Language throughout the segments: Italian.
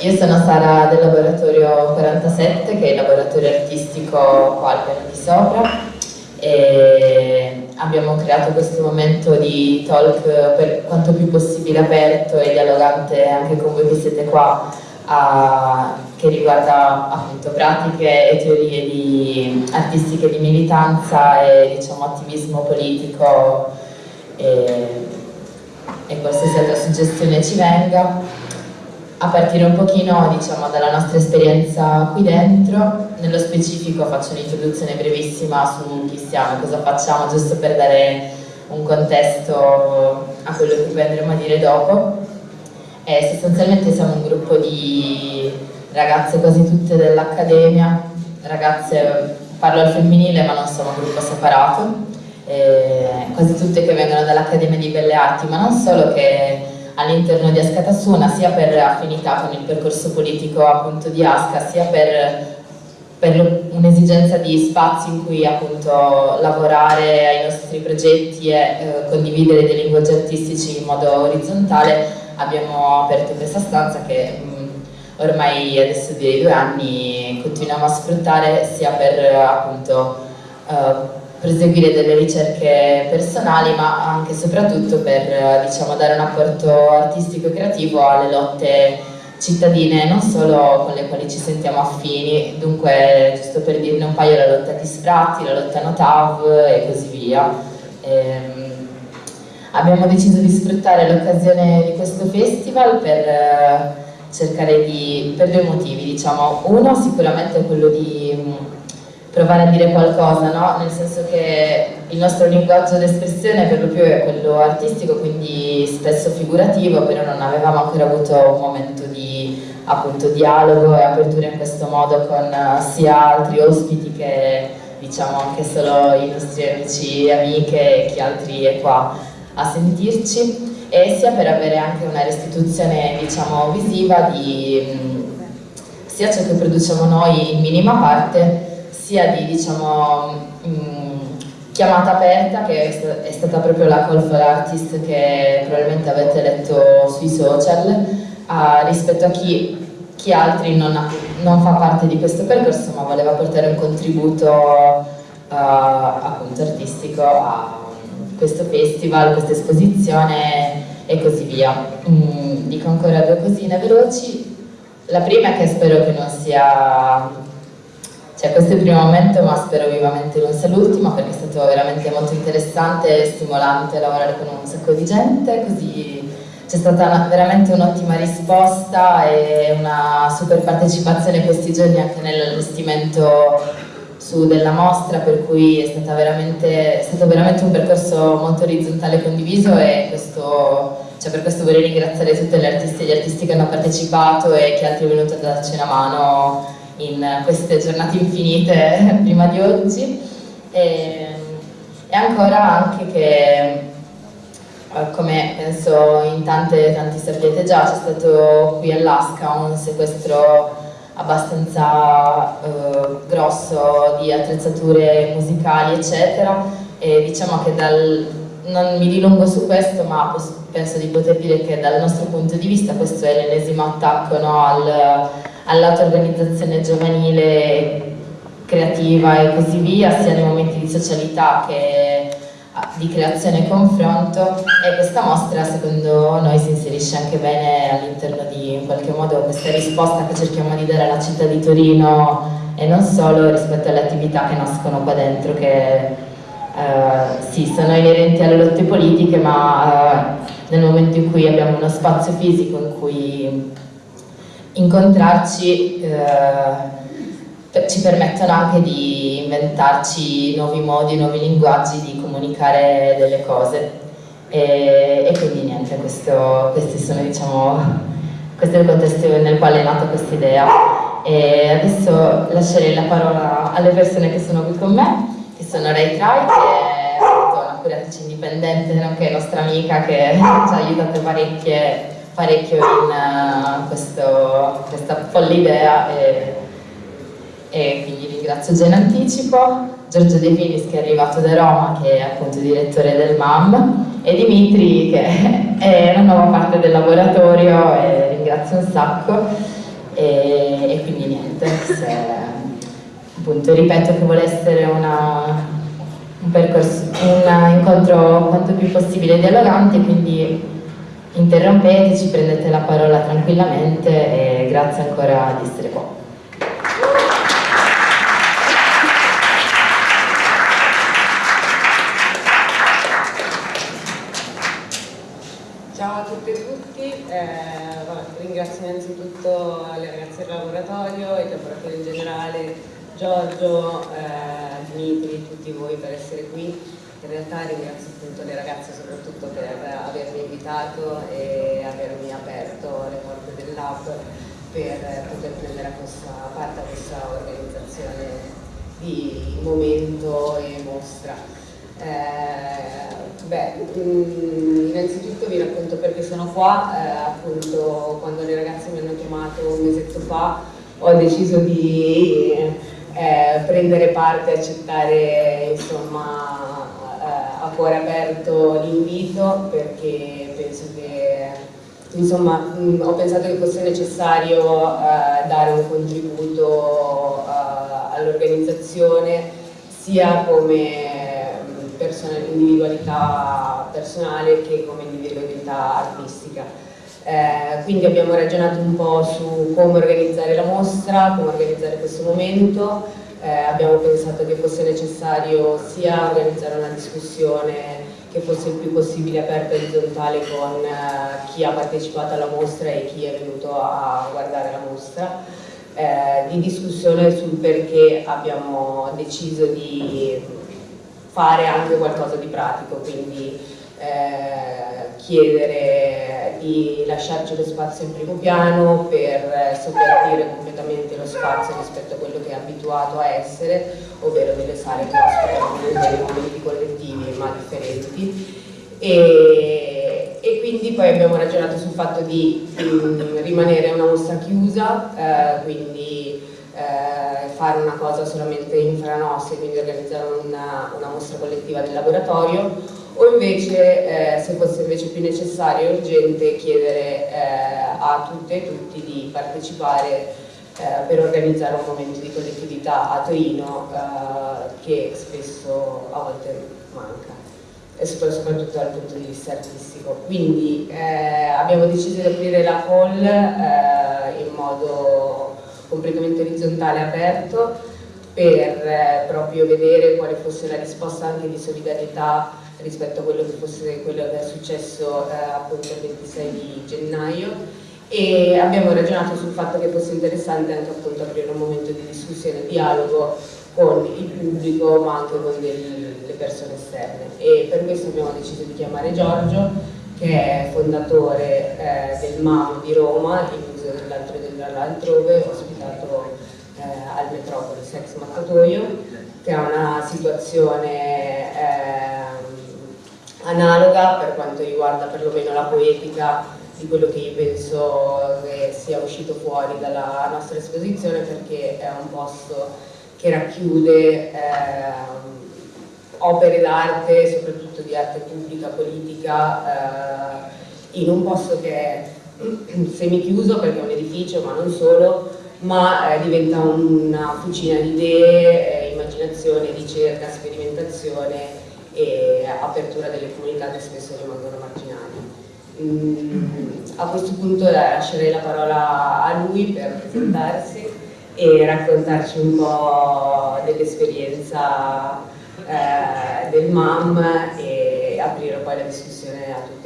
io sono Sara del laboratorio 47, che è il laboratorio artistico qua al piano di sopra. E abbiamo creato questo momento di talk per quanto più possibile aperto e dialogante anche con voi che siete qua a, che riguarda appunto pratiche e teorie di, artistiche di militanza e diciamo, attivismo politico e, e qualsiasi altra suggestione ci venga a partire un pochino diciamo, dalla nostra esperienza qui dentro, nello specifico faccio un'introduzione brevissima su chi siamo cosa facciamo, giusto per dare un contesto a quello che poi andremo a dire dopo. E sostanzialmente siamo un gruppo di ragazze quasi tutte dell'Accademia, ragazze, parlo al femminile ma non siamo un gruppo separato, quasi tutte che vengono dall'Accademia di Belle Arti, ma non solo che all'interno di Ascatasuna, sia per affinità con il percorso politico appunto di Asca, sia per, per un'esigenza di spazi in cui appunto lavorare ai nostri progetti e eh, condividere dei linguaggi artistici in modo orizzontale, abbiamo aperto questa stanza che mh, ormai adesso di due anni continuiamo a sfruttare sia per appunto eh, proseguire delle ricerche personali ma anche e soprattutto per diciamo, dare un apporto artistico e creativo alle lotte cittadine non solo con le quali ci sentiamo affini, dunque giusto per dirne un paio la lotta di sfratti, la lotta Notav e così via. Ehm, abbiamo deciso di sfruttare l'occasione di questo festival per eh, cercare di, per due motivi diciamo, uno sicuramente è quello di provare a dire qualcosa, no? nel senso che il nostro linguaggio d'espressione per lo più è quello artistico, quindi spesso figurativo, però non avevamo ancora avuto un momento di appunto, dialogo e apertura in questo modo con uh, sia altri ospiti che diciamo anche solo i nostri amici e amiche e chi altri è qua a sentirci e sia per avere anche una restituzione diciamo visiva di mh, sia ciò che produciamo noi in minima parte sia di diciamo, mh, mm, chiamata aperta che è stata proprio la call for artist che probabilmente avete letto sui social a, rispetto a chi, chi altri non, ha, non, fa parte di questo percorso ma voleva portare un contributo uh, appunto artistico a questo festival, questa esposizione e così via. Mm, dico ancora due cosine veloci. La prima è che spero che non sia cioè, questo è il primo momento, ma spero vivamente non sia l'ultimo, perché è stato veramente molto interessante e stimolante lavorare con un sacco di gente, così c'è stata una, veramente un'ottima risposta e una super partecipazione questi giorni anche nell'allestimento della mostra, per cui è, veramente, è, stato veramente un percorso molto orizzontale e condiviso e questo, cioè per questo vorrei ringraziare tutte le artiste e gli artisti che hanno partecipato e chi altri è venuto a darci una mano in queste giornate infinite prima di oggi. E, e ancora anche che eh, come penso in tante, tanti sapete già c'è stato qui all'Asca un sequestro abbastanza eh, grosso di attrezzature musicali eccetera. E diciamo che dal, non mi dilungo su questo ma penso di poter dire che dal nostro punto di vista questo è l'ennesimo attacco no, al all'auto-organizzazione giovanile creativa e così via, sia nei momenti di socialità che ah, di creazione e confronto. E questa mostra secondo noi si inserisce anche bene all'interno di in qualche modo questa risposta che cerchiamo di dare alla città di Torino e non solo rispetto alle attività che nascono qua dentro che Uh, sì, sono inerenti alle lotte politiche, ma uh, nel momento in cui abbiamo uno spazio fisico in cui incontrarci eh, ci permettono anche di inventarci nuovi modi, nuovi linguaggi di comunicare delle cose. E, e quindi niente, questo, sono diciamo questo è il contesto nel quale è nata questa idea. E adesso lascerei la parola alle persone che sono qui con me che sono Ray Trai che è una curatrice indipendente nonché nostra amica che ci ha aiutato parecchie parecchio in uh, questo, questa folle idea e, e quindi ringrazio già in anticipo, Giorgio De Finis che è arrivato da Roma che è appunto direttore del MAM e Dimitri che è una nuova parte del laboratorio e ringrazio un sacco. E, e quindi niente, se, appunto ripeto che vuole essere una, un, percorso, un incontro quanto più possibile dialogante quindi interrompeteci, prendete la parola tranquillamente e grazie ancora di essere qua. Ciao a tutte e tutti, eh, ringrazio innanzitutto le ragazze del laboratorio, il laboratorio in generale, Giorgio, eh, Dimitri, tutti voi per essere qui in realtà ringrazio appunto le ragazze soprattutto per avermi invitato e avermi aperto le porte del lab per poter prendere questa, parte a questa organizzazione di momento e mostra. Eh, beh, mm, innanzitutto vi racconto perché sono qua, eh, appunto quando le ragazze mi hanno chiamato un mesetto fa ho deciso di eh, prendere parte, accettare insomma a cuore aperto l'invito perché penso che insomma mh, ho pensato che fosse necessario uh, dare un contributo uh, all'organizzazione sia come individualità personale che come individualità artistica. Eh, quindi abbiamo ragionato un po' su come organizzare la mostra, come organizzare questo momento, eh, abbiamo pensato che fosse necessario sia organizzare una discussione che fosse il più possibile aperta e orizzontale con eh, chi ha partecipato alla mostra e chi è venuto a guardare la mostra, eh, di discussione sul perché abbiamo deciso di fare anche qualcosa di pratico, quindi eh, chiedere di lasciarci lo spazio in primo piano per sovvertire completamente lo spazio rispetto a quello che è abituato a essere, ovvero delle sale che ospitano momenti collettivi ma differenti. E, e, quindi poi abbiamo ragionato sul fatto di um, rimanere una mostra chiusa, eh, quindi eh, fare una cosa solamente infranossi, quindi organizzare una, una mostra collettiva del laboratorio o invece eh, se fosse invece più necessario e urgente chiedere eh, a tutte e tutti di partecipare eh, per organizzare un momento di collettività a Torino eh, che spesso a volte manca e soprattutto dal punto di vista artistico. Quindi eh, abbiamo deciso di aprire la call eh, in modo completamente orizzontale aperto per proprio vedere quale fosse la risposta anche di solidarietà rispetto a quello che, fosse, quello che è successo eh, appunto il 26 di gennaio. E abbiamo ragionato sul fatto che fosse interessante anche appunto aprire un momento di discussione dialogo con il pubblico ma anche con le persone esterne. E per questo abbiamo deciso di chiamare Giorgio che è fondatore eh, del MAM di Roma, il museo dell'altro e dell'altrove, ospitato eh, al Metropolis ex Mattatoio, che ha una situazione eh, analoga per quanto riguarda perlomeno la poetica di quello che io penso che sia uscito fuori dalla nostra esposizione perché è un posto che racchiude eh, opere d'arte, soprattutto di arte pubblica, politica, eh, in un posto che è semichiuso perché è un edificio ma non solo, ma eh, diventa una fucina di idee, eh, immaginazione, ricerca, sperimentazione e apertura delle comunità che spesso rimangono marginali. Mm, a questo punto lascerei la parola a lui per presentarsi e raccontarci un po' dell'esperienza eh, del MAM e aprire poi la discussione a tutti.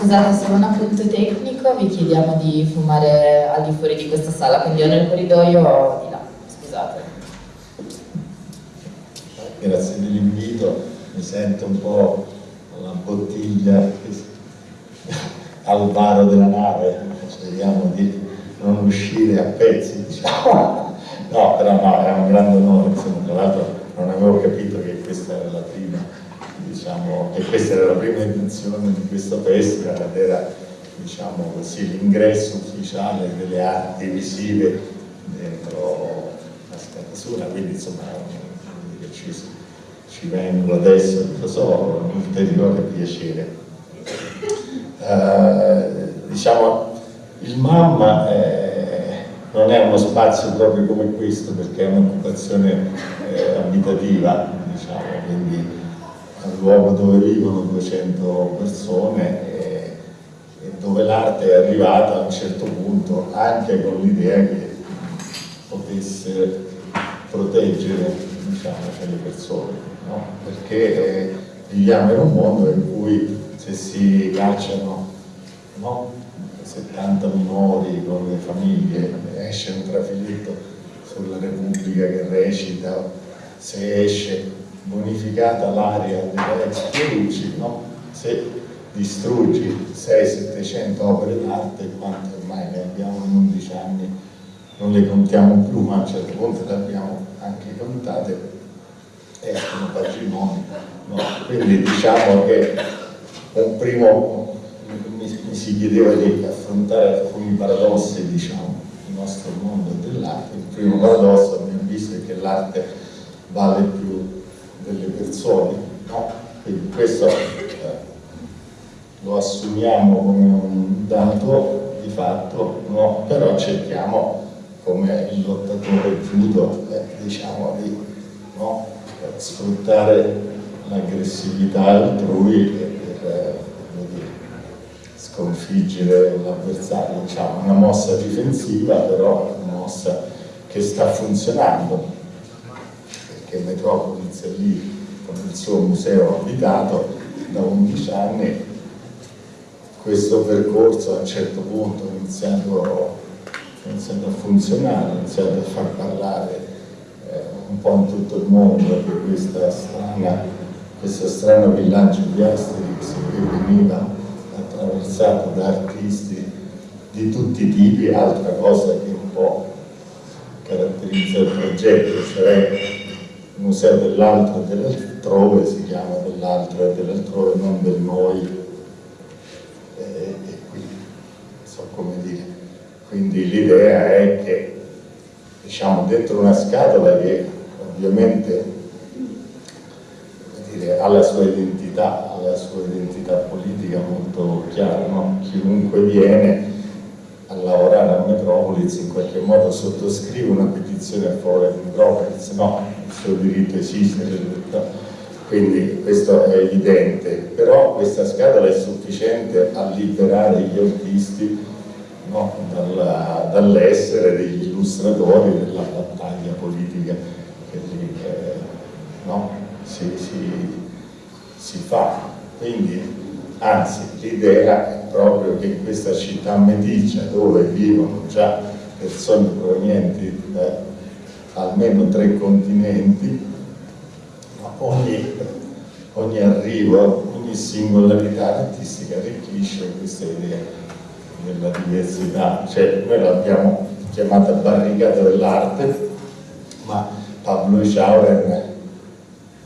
Scusate, solo un appunto tecnico, vi chiediamo di fumare al di fuori di questa sala, quindi o nel corridoio o di là, scusate. Grazie dell'invito, mi sento un po' una bottiglia al varo della nave, speriamo di non uscire a pezzi, diciamo. No, però no, era un grande onore, insomma, tra l'altro non avevo capito che questa era la prima diciamo che questa era la prima intenzione di questo festival ed era diciamo l'ingresso ufficiale delle arti visive dentro la scatatura, quindi insomma ci, ci vengo adesso, lo so, un ulteriore piacere. Uh, diciamo, il mamma è, non è uno spazio proprio come questo perché è un'occupazione eh, abitativa, diciamo, quindi luogo dove vivono 200 persone e, e dove l'arte è arrivata a un certo punto anche con l'idea che potesse proteggere diciamo, le persone, no? perché eh, viviamo in un mondo in cui se si cacciano no? 70 minori con le famiglie, esce un trafiletto sulla Repubblica che recita, se esce bonificata l'area della ex Pierucci, no? se distruggi 600-700 opere d'arte, quante ormai ne abbiamo in 11 anni, non le contiamo più, ma a un certo punto le abbiamo anche contate, escono patrimoni. No? Quindi diciamo che un primo mi si chiedeva di affrontare alcuni paradossi, diciamo, del nostro mondo dell'arte. Il primo paradosso, a mio avviso, è che l'arte vale più delle persone, no? Quindi questo eh, lo assumiamo come un dato di fatto, no? però cerchiamo come il lottatore judo, eh, diciamo, di no? sfruttare l'aggressività altrui per eh, sconfiggere l'avversario, diciamo, una mossa difensiva, però una mossa che sta funzionando, perché Metropolis è lì con il suo museo abitato da 11 anni, questo percorso a un certo punto è iniziato a funzionare, ha iniziato a far parlare eh, un po' in tutto il mondo di questa strana, questo strano villaggio di Asterix che veniva attraversato da artisti di tutti i tipi, altra cosa che un po' caratterizza il progetto, cioè il museo dell'altro e dell'altrove si chiama dell'altro e dell'altrove, non del noi e, e qui, so come dire. Quindi l'idea è che diciamo dentro una scatola che ovviamente ha la sua identità, la sua identità politica molto chiara, no? chiunque viene a lavorare a Metropolis in qualche modo sottoscrive una petizione a favore di Metropolis, no, il suo diritto esiste, quindi questo è evidente, però questa scatola è sufficiente a liberare gli artisti no, dall'essere degli illustratori della battaglia politica che lì eh, no, si, si, si fa. Quindi, anzi, l'idea è proprio che in questa città meticcia, dove vivono già persone provenienti da almeno tre continenti, ogni, ogni arrivo, ogni singolarità artistica arricchisce questa idea della diversità. Cioè, noi l'abbiamo chiamata barricata dell'arte, ma Pablo Schauren,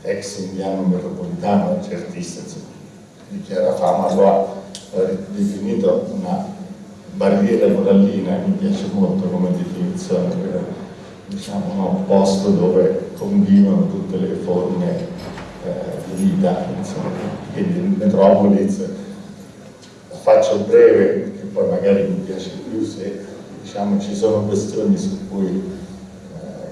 ex indiano metropolitano, certista, insomma, di chiara fama, lo ha definito una barriera corallina, mi piace molto come definizione, diciamo, un posto dove convivono tutte le forme eh, di vita, insomma, quindi Metropolis, la faccio breve perché poi magari mi piace più se diciamo, ci sono questioni su cui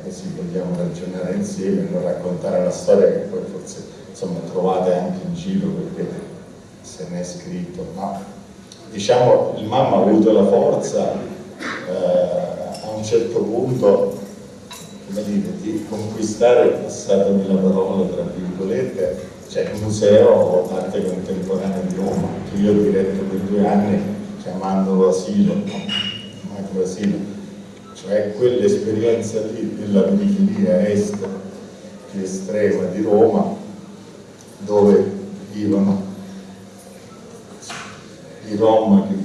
eh, si vogliamo ragionare insieme, non raccontare una storia che poi forse insomma, trovate anche in giro perché se ne è scritto, ma diciamo il mamma ha avuto la forza eh, a un certo punto come dire, di conquistare, passatemi la parola tra virgolette, cioè il museo arte contemporanea di Roma, che io ho diretto per due anni chiamandolo asilo, no? macro asilo, cioè quell'esperienza lì della periferia est più estrema di Roma, dove vivono i Rom che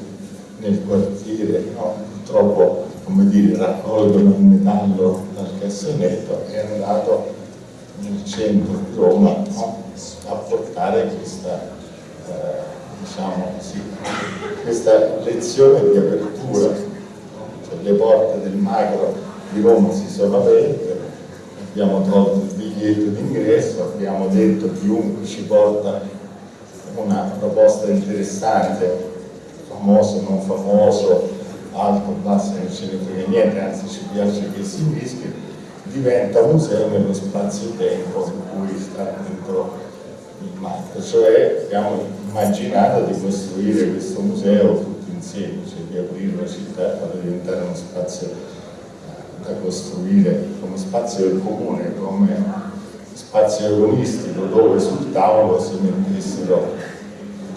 nel quartiere no, purtroppo come dire, raccolgono il metallo dal cassonetto è andato nel centro di Roma a portare questa, eh, diciamo, sì, questa lezione di apertura, cioè le porte del macro di Roma si sono aperte, abbiamo tolto il biglietto d'ingresso, abbiamo detto chiunque ci porta una proposta interessante, famoso, non famoso, alto, basso, non ce ne frega niente, anzi ci piace che si rischi, diventa museo nello spazio-tempo in cui sta dentro il marco, cioè abbiamo immaginato di costruire questo museo tutti insieme, cioè di aprire la città e farla diventare uno spazio eh, da costruire come spazio del comune, come spazio agonistico dove sul tavolo si mettessero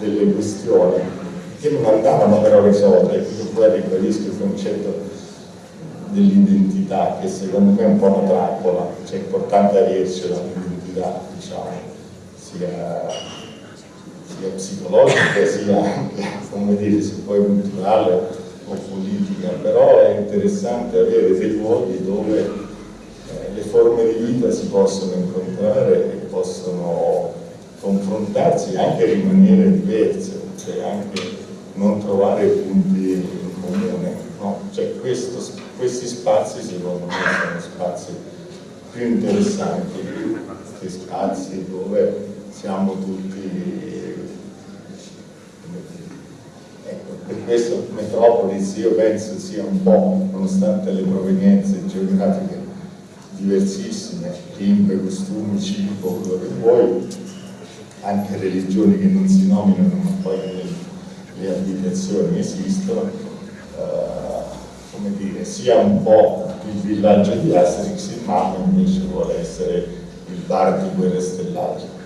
delle questioni che non andavano però risolte, io poi ribadisco il concetto dell'identità che secondo me è un po' una trappola, cioè è importante avercela l'identità, diciamo, sia, sia psicologica sia come dire, se poi culturale o politica, però è interessante avere dei luoghi dove eh, le forme di vita si possono incontrare e possono confrontarsi anche rimanere diverse, cioè anche non trovare punti in comune. No? Cioè questo, questi spazi secondo me sono spazi più interessanti, questi spazi dove siamo tutti ecco, per questo Metropolis io penso sia un po', nonostante le provenienze geografiche diversissime, lingue, costumi, cibo, quello che vuoi, anche religioni che non si nominano ma poi le, abitazioni esistono, eh, dire, sia un po' il villaggio di Asterix, Mamma invece vuole essere il bar di Guerre Stellate.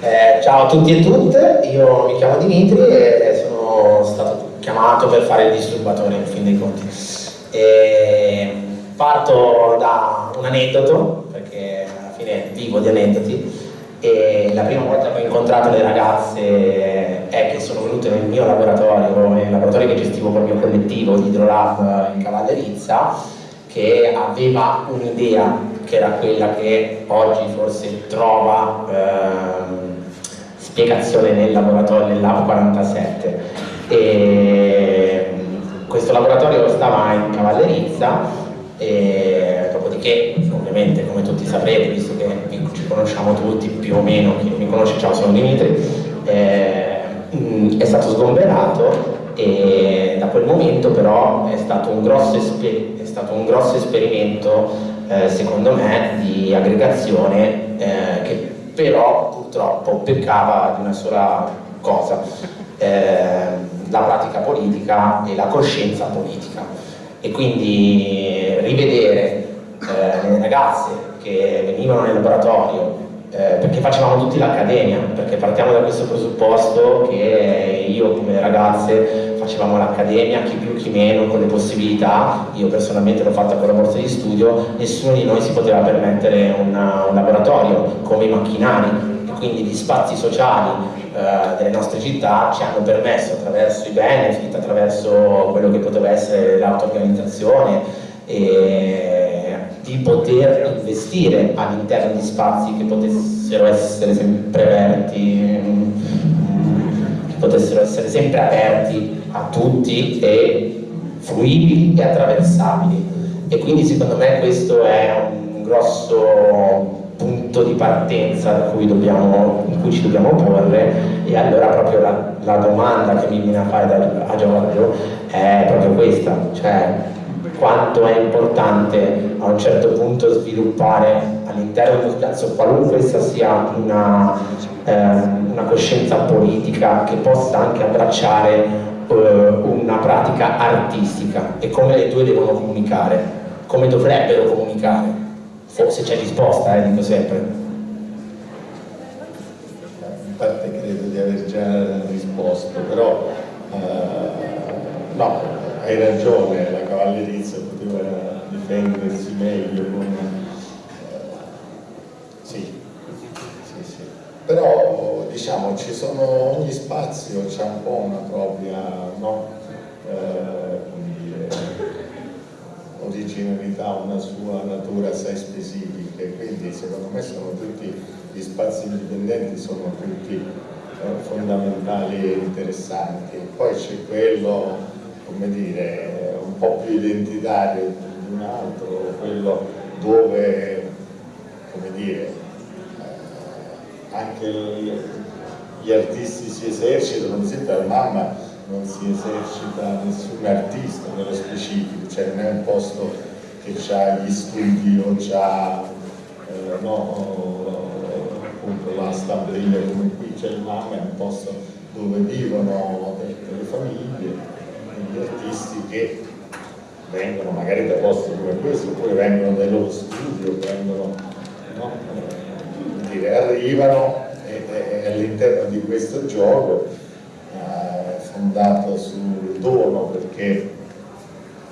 Eh, ciao a tutti e tutte, io mi chiamo Dimitri e sono stato chiamato per fare il disturbatore in fin dei conti. E parto da un aneddoto, perché alla fine vivo di aneddoti, e la prima volta che ho incontrato le ragazze è che sono venute nel mio laboratorio, nel laboratorio che gestivo col mio collettivo di Hydrolab in Cavallerizza, che aveva un'idea che era quella che oggi forse trova ehm, spiegazione nel laboratorio del Lab 47. E questo laboratorio stava in Cavallerizza e dopodiché, ovviamente come tutti saprete, visto che ci conosciamo tutti più o meno, chi mi conosce ciao sono Dimitri, eh, è stato sgomberato e da quel momento però è stato un grosso, è stato un grosso esperimento eh, secondo me di aggregazione eh, che però purtroppo peccava di una sola cosa, eh, la pratica politica e la coscienza politica e quindi rivedere eh, le ragazze che venivano nel laboratorio eh, perché facevamo tutti l'accademia, perché partiamo da questo presupposto che io come ragazze facevamo l'accademia, chi più chi meno, con le possibilità, io personalmente l'ho fatta con la borsa di studio, nessuno di noi si poteva permettere una, un laboratorio come i macchinari quindi gli spazi sociali eh, delle nostre città ci hanno permesso attraverso i benefit, attraverso quello che poteva essere l'auto-organizzazione di poter investire all'interno di spazi che potessero essere sempre aperti, che potessero essere sempre aperti a tutti e fruibili e attraversabili. E quindi secondo me questo è un grosso punto di partenza cui dobbiamo, in cui ci dobbiamo porre e allora proprio la, la domanda che mi viene a fare da, a Giorgio è proprio questa, cioè quanto è importante a un certo punto sviluppare all'interno dello spazio, qualunque essa sia una, eh, una, coscienza politica che possa anche abbracciare eh, una pratica artistica. E come le due devono comunicare, come dovrebbero comunicare, se c'è risposta, eh, dico sempre. In parte credo di aver già risposto, però eh, no, hai ragione, la cavallerizia poteva difendersi meglio con... Eh, sì, sì, sì. Però diciamo ci sono, ogni spazio c'è un po' una propria, no? Eh, ha una sua natura assai specifica e quindi secondo me sono tutti gli spazi indipendenti sono tutti eh, fondamentali e interessanti. Poi c'è quello, come dire, un po' più identitario di un altro, quello dove, come dire, eh, anche gli artisti si esercitano, esempio la mamma non si esercita nessun artista nello specifico, cioè non è un posto che ha gli studi o ha eh, no, appunto la stampella come qui c'è il MAM, è un posto dove vivono delle famiglie, degli artisti che vengono magari da posti come questo, oppure vengono dai loro studi vengono, no, eh, dire, arrivano all'interno di questo gioco fondato sul dono perché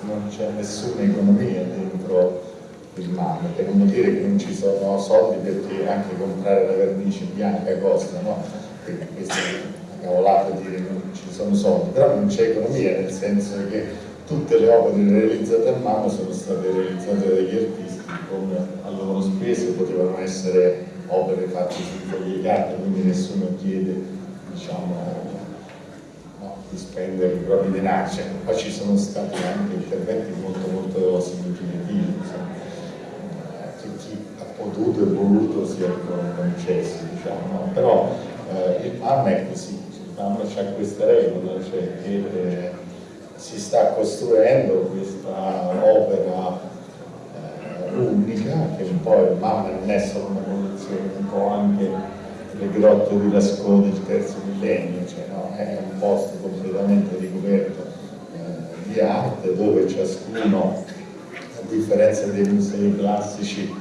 non c'è nessuna economia dentro il mare, per non dire che non ci sono soldi perché anche comprare la vernice bianca costa, no? Quindi questa è una cavolata dire che non ci sono soldi, però non c'è economia nel senso che tutte le opere realizzate a mano sono state realizzate dagli artisti come a loro spese, potevano essere opere fatte su foglie carta, quindi nessuno chiede diciamo, di spendere i propri denari, cioè, poi ci sono stati anche interventi molto molto significativi, insomma, che chi ha potuto e voluto si è concessi, diciamo, no? però eh, il MAM è così, il MAM ha questa regola, cioè che eh, si sta costruendo questa opera eh, unica, che un po' il MAM non è solo una collezione, un po' anche le grotte di Lascaux del terzo millennio, no? È un posto completamente ricoperto eh, di arte dove ciascuno, a differenza dei musei classici,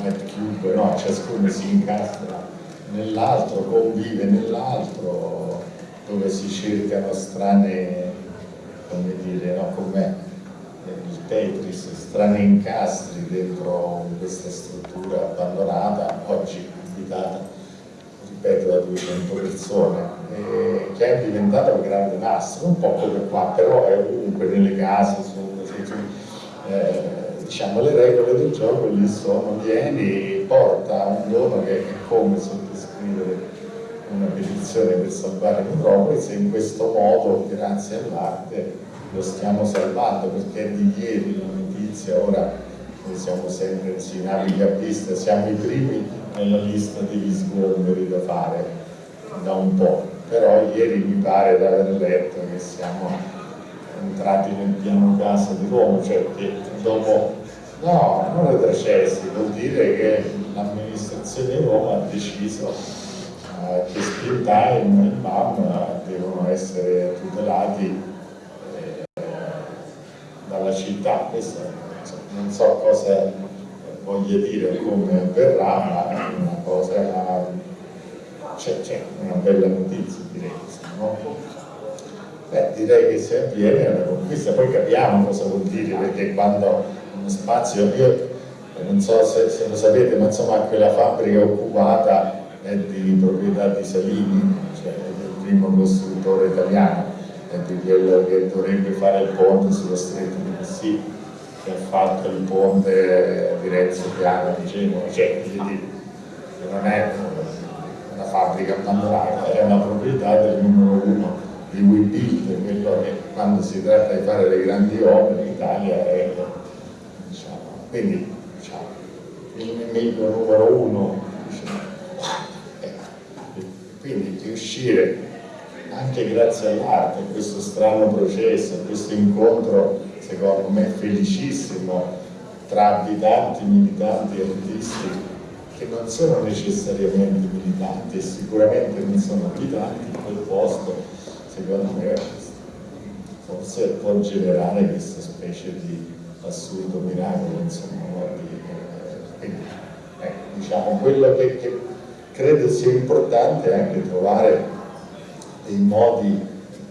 White Cube, no? ciascuno si incastra nell'altro, convive nell'altro, dove si cercano strane, come dire, no? come il Tetris, strani incastri dentro questa struttura abbandonata, oggi abitata ripeto da 200 persone, che è diventata un grande nastro, un po' come qua, però è ovunque, nelle case, su, eh, diciamo le regole del gioco lì sono, vieni, porta un dono che è come sottoscrivere una petizione per salvare Metropolis e in questo modo, grazie all'arte, lo stiamo salvando perché di ieri la notizia, ora noi siamo sempre in naviga a pista, siamo i primi nella lista degli sgomberi da fare da un po', però ieri mi pare di aver letto che siamo entrati nel piano casa di Roma, cioè che dopo, no, non retrocessi, vuol dire che l'amministrazione di Roma ha deciso eh, che Spin Time e MAM devono essere tutelati eh, dalla città, questo non so cosa voglia dire come avverrà, ma è una cosa, c'è, una bella notizia direi. No? Beh, direi che se avviene una conquista, poi capiamo cosa vuol dire, perché quando uno spazio, io non so se, se lo sapete, ma insomma quella fabbrica occupata è di proprietà di Salini, cioè del primo costruttore italiano, è di quello che dovrebbe fare il ponte sullo stretto di Messina che ha fatto il ponte di Renzo Piano di Genova, cioè non è una fabbrica abbandonata, è una proprietà del numero uno di WeBuild, quello che quando si tratta di fare le grandi opere in è diciamo, quindi diciamo, il nemico numero uno diciamo, eh, quindi riuscire anche grazie all'arte, questo strano processo, questo incontro secondo me felicissimo tra abitanti, militanti e artisti che non sono necessariamente militanti e sicuramente non sono abitanti in quel posto, secondo me forse può generare questa specie di assurdo miracolo, insomma, di, eh, quindi, eh, diciamo, quello che, che, credo sia importante è anche trovare dei modi,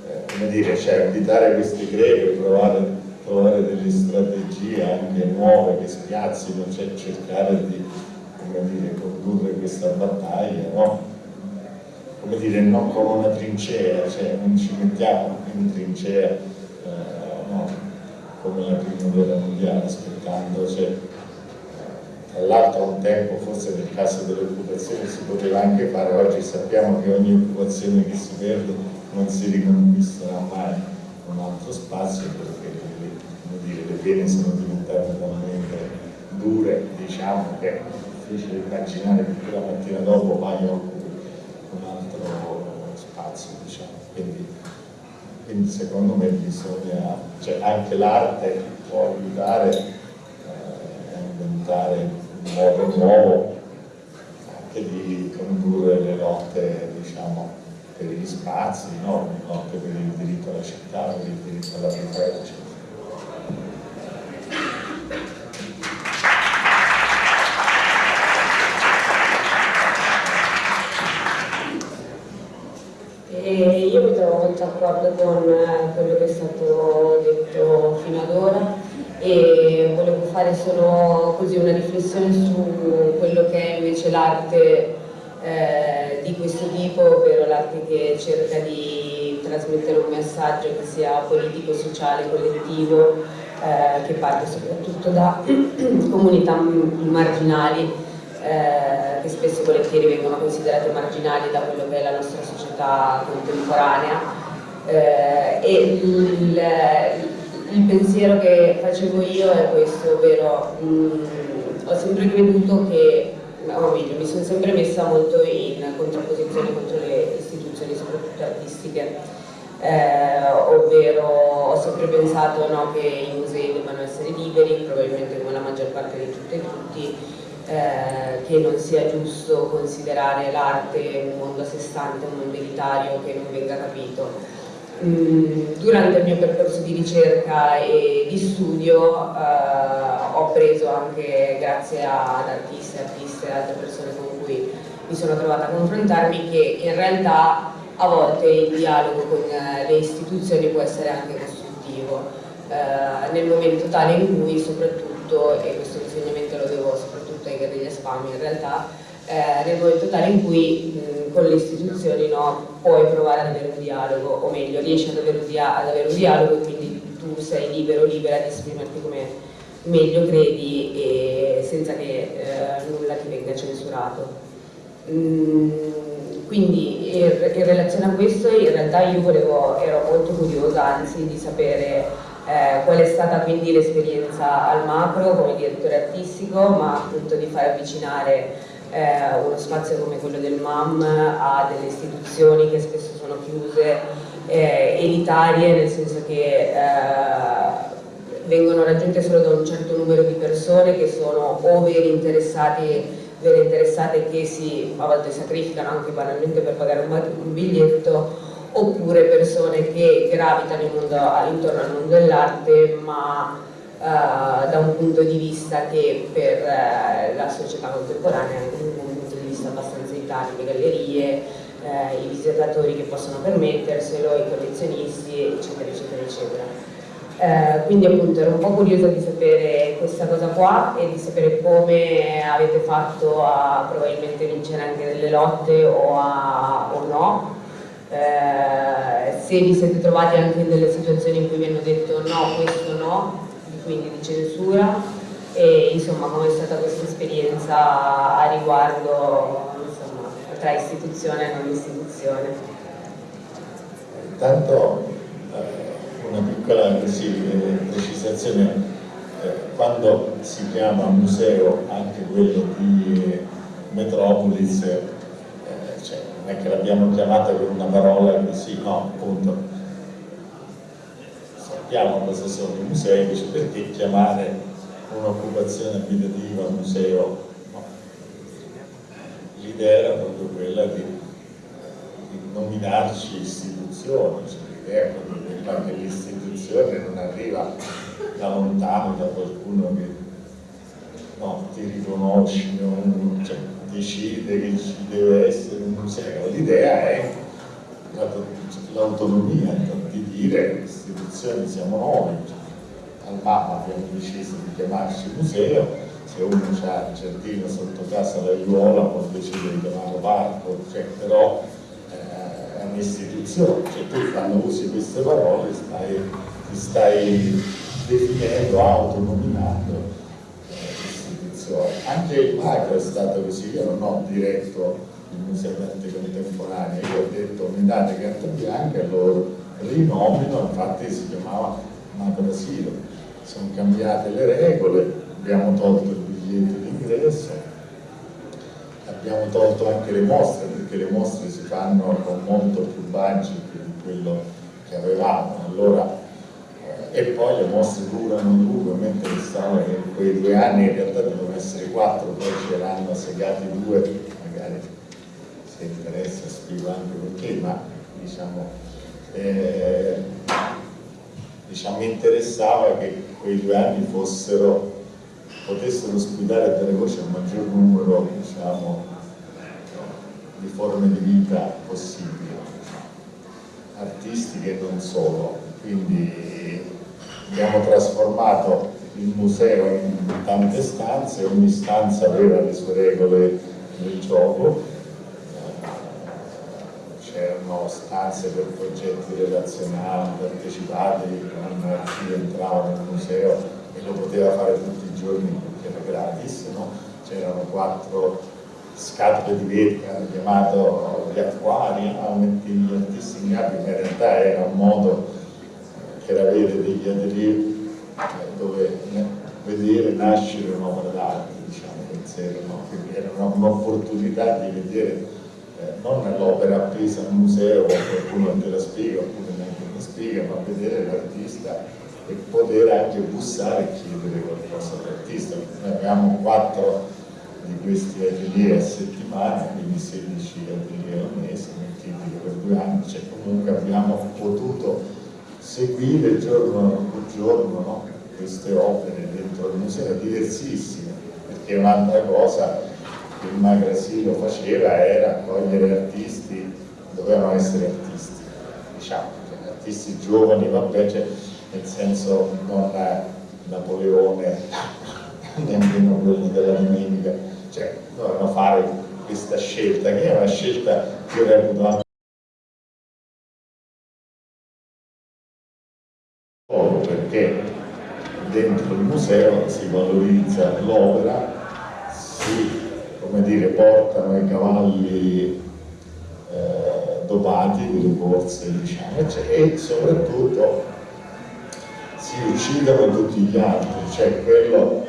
eh, come dire, cioè abitare queste greche, provare trovare delle strategie anche nuove che spiazzino, cioè cercare di dire, condurre questa battaglia, no? come dire, non come una trincea, cioè non ci mettiamo in trincea, eh, no? come la prima guerra mondiale, aspettando, cioè, tra l'altro un tempo, forse nel caso delle occupazioni si poteva anche fare, oggi sappiamo che ogni occupazione che si perde non si riconquisterà mai un altro spazio perché dire, le pene sono diventate talmente dure, diciamo che difficile immaginare che la mattina dopo vai a un altro spazio, diciamo. Quindi, quindi secondo me bisogna, cioè anche l'arte può aiutare eh, a inventare un modo nuovo anche di condurre le lotte diciamo, per gli spazi, no? le lotte per il diritto alla città, per il diritto alla vita, eccetera. io mi trovo molto d'accordo con eh, quello che è stato detto fino ad ora e volevo fare solo così una riflessione su quello che è invece l'arte eh, di questo tipo, ovvero l'arte che cerca di trasmettere un messaggio che sia politico, sociale, collettivo, eh, che parte soprattutto da comunità marginali eh, che spesso e volentieri vengono considerate marginali da quello che è la nostra società contemporanea eh, e il, il, pensiero che facevo io è questo, ovvero mh, mm, ho sempre creduto che, o meglio, mi sono sempre messa molto in contrapposizione contro le istituzioni, soprattutto artistiche. Eh, ovvero ho sempre pensato no, che i musei debbano essere liberi, probabilmente come la maggior parte di tutte e tutti, eh, che non sia giusto considerare l'arte un mondo a sé stante, un mondo elitario che non venga capito. Durante il mio percorso di ricerca e di studio eh, ho preso anche, grazie ad artisti, artiste e altre persone con cui mi sono trovata a confrontarmi, che in realtà a volte il dialogo con eh, le istituzioni può essere anche costruttivo, eh, nel momento tale in cui soprattutto, e questo insegnamento lo devo soprattutto Bottega degli Espami in realtà, eh, momento tale in cui mh, con le istituzioni no, puoi provare ad avere un dialogo, o meglio, riesci ad avere un, dia ad avere un dialogo e quindi tu sei libero, libera di esprimerti come meglio credi e senza che eh, nulla ti venga censurato. Mm, quindi in, in, relazione a questo in realtà io volevo, ero molto curiosa anzi di sapere eh, qual è stata quindi l'esperienza al macro come direttore artistico, ma appunto di far avvicinare eh, uno spazio come quello del MAM a delle istituzioni che spesso sono chiuse, eh, elitarie, nel senso che eh, vengono raggiunte solo da un certo numero di persone che sono o veri interessati vere interessate che si a volte sacrificano anche banalmente per pagare un, un biglietto oppure persone che gravitano mondo, intorno al mondo dell'arte ma uh, da un punto di vista che per uh, la società contemporanea è un punto di vista abbastanza elitario, le gallerie, uh, i visitatori che possono permetterselo, i collezionisti eccetera eccetera eccetera. Eh, quindi appunto ero un po' curiosa di sapere questa cosa qua e di sapere come avete fatto a probabilmente vincere anche delle lotte o, a, o no eh, se vi siete trovati anche in delle situazioni in cui vi hanno detto no, questo no, quindi di censura e insomma come è stata questa esperienza a riguardo insomma, tra istituzione e non istituzione. Intanto eh, una piccola così, eh, precisazione, eh, quando si chiama museo anche quello di Metropolis non è che l'abbiamo chiamata con una parola così, no, appunto. Sappiamo cosa sono i musei, invece perché chiamare un'occupazione abitativa museo? No. L'idea era proprio quella di, di nominarci istituzioni, cioè l'idea che l'istituzione non arriva da lontano da qualcuno che no, ti riconosci, non, cioè, decide che ci deve essere un museo, l'idea è l'autonomia di dire che istituzioni siamo noi, al MAPA abbiamo deciso di chiamarci museo, se uno ha il giardino sotto casa la Iuola può decidere di chiamarlo parco, cioè, però eh, è un'istituzione, cioè tu quando usi queste parole stai, ti stai definendo, autonominando l'istituzione. Anche il macro è stato così, io non ho diretto il Museo d'Arte Contemporanea, io ho detto mi date carta bianca e loro rinomino, infatti si chiamava Macro Asilo, sono cambiate le regole, abbiamo tolto il biglietto d'ingresso, abbiamo tolto anche le mostre, perché le mostre si fanno con molto più budget di quello che avevamo, allora e poi le mostre durano lungo, mentre stavano in quei due anni in realtà devono essere quattro, poi ce l'hanno segati due, magari se interessa spiego anche perché, ma diciamo, eh, diciamo mi interessava che quei due anni fossero, potessero ospitare e dare voce a maggior numero diciamo, di forme di vita possibili, artistiche e non solo. Quindi abbiamo trasformato il museo in tante stanze, ogni stanza aveva le sue regole del gioco, c'erano stanze per progetti relazionali, partecipati, chi entrava nel museo e lo poteva fare tutti i giorni perché era gratis, no? c'erano quattro scatole di vetro chiamato gli acquari, a mettere gli artisti in ma in realtà era un modo per avere degli atelier eh, dove vedere nascere un'opera d'arte, diciamo, quindi era un'opportunità di vedere eh, non l'opera appesa al museo, qualcuno te la spiega, oppure neanche la spiega, ma vedere l'artista e poter anche bussare e chiedere qualcosa all'artista. Noi abbiamo quattro di questi atelier a settimana, quindi 16 atelier al mese, moltipli per due anni, cioè comunque abbiamo potuto seguire giorno per giorno no? queste opere dentro il museo, diversissime, perché un'altra cosa che il Magrasilo faceva era accogliere artisti, dovevano essere artisti, diciamo, cioè, artisti giovani, vabbè, cioè, nel senso non Napoleone, nemmeno quelli della domenica, cioè dovevano fare questa scelta, che è una scelta che reputo anche perché dentro il museo si valorizza l'opera, si come dire, portano i cavalli eh, dopati delle corse diciamo, e soprattutto si uccidono tutti gli altri, cioè quello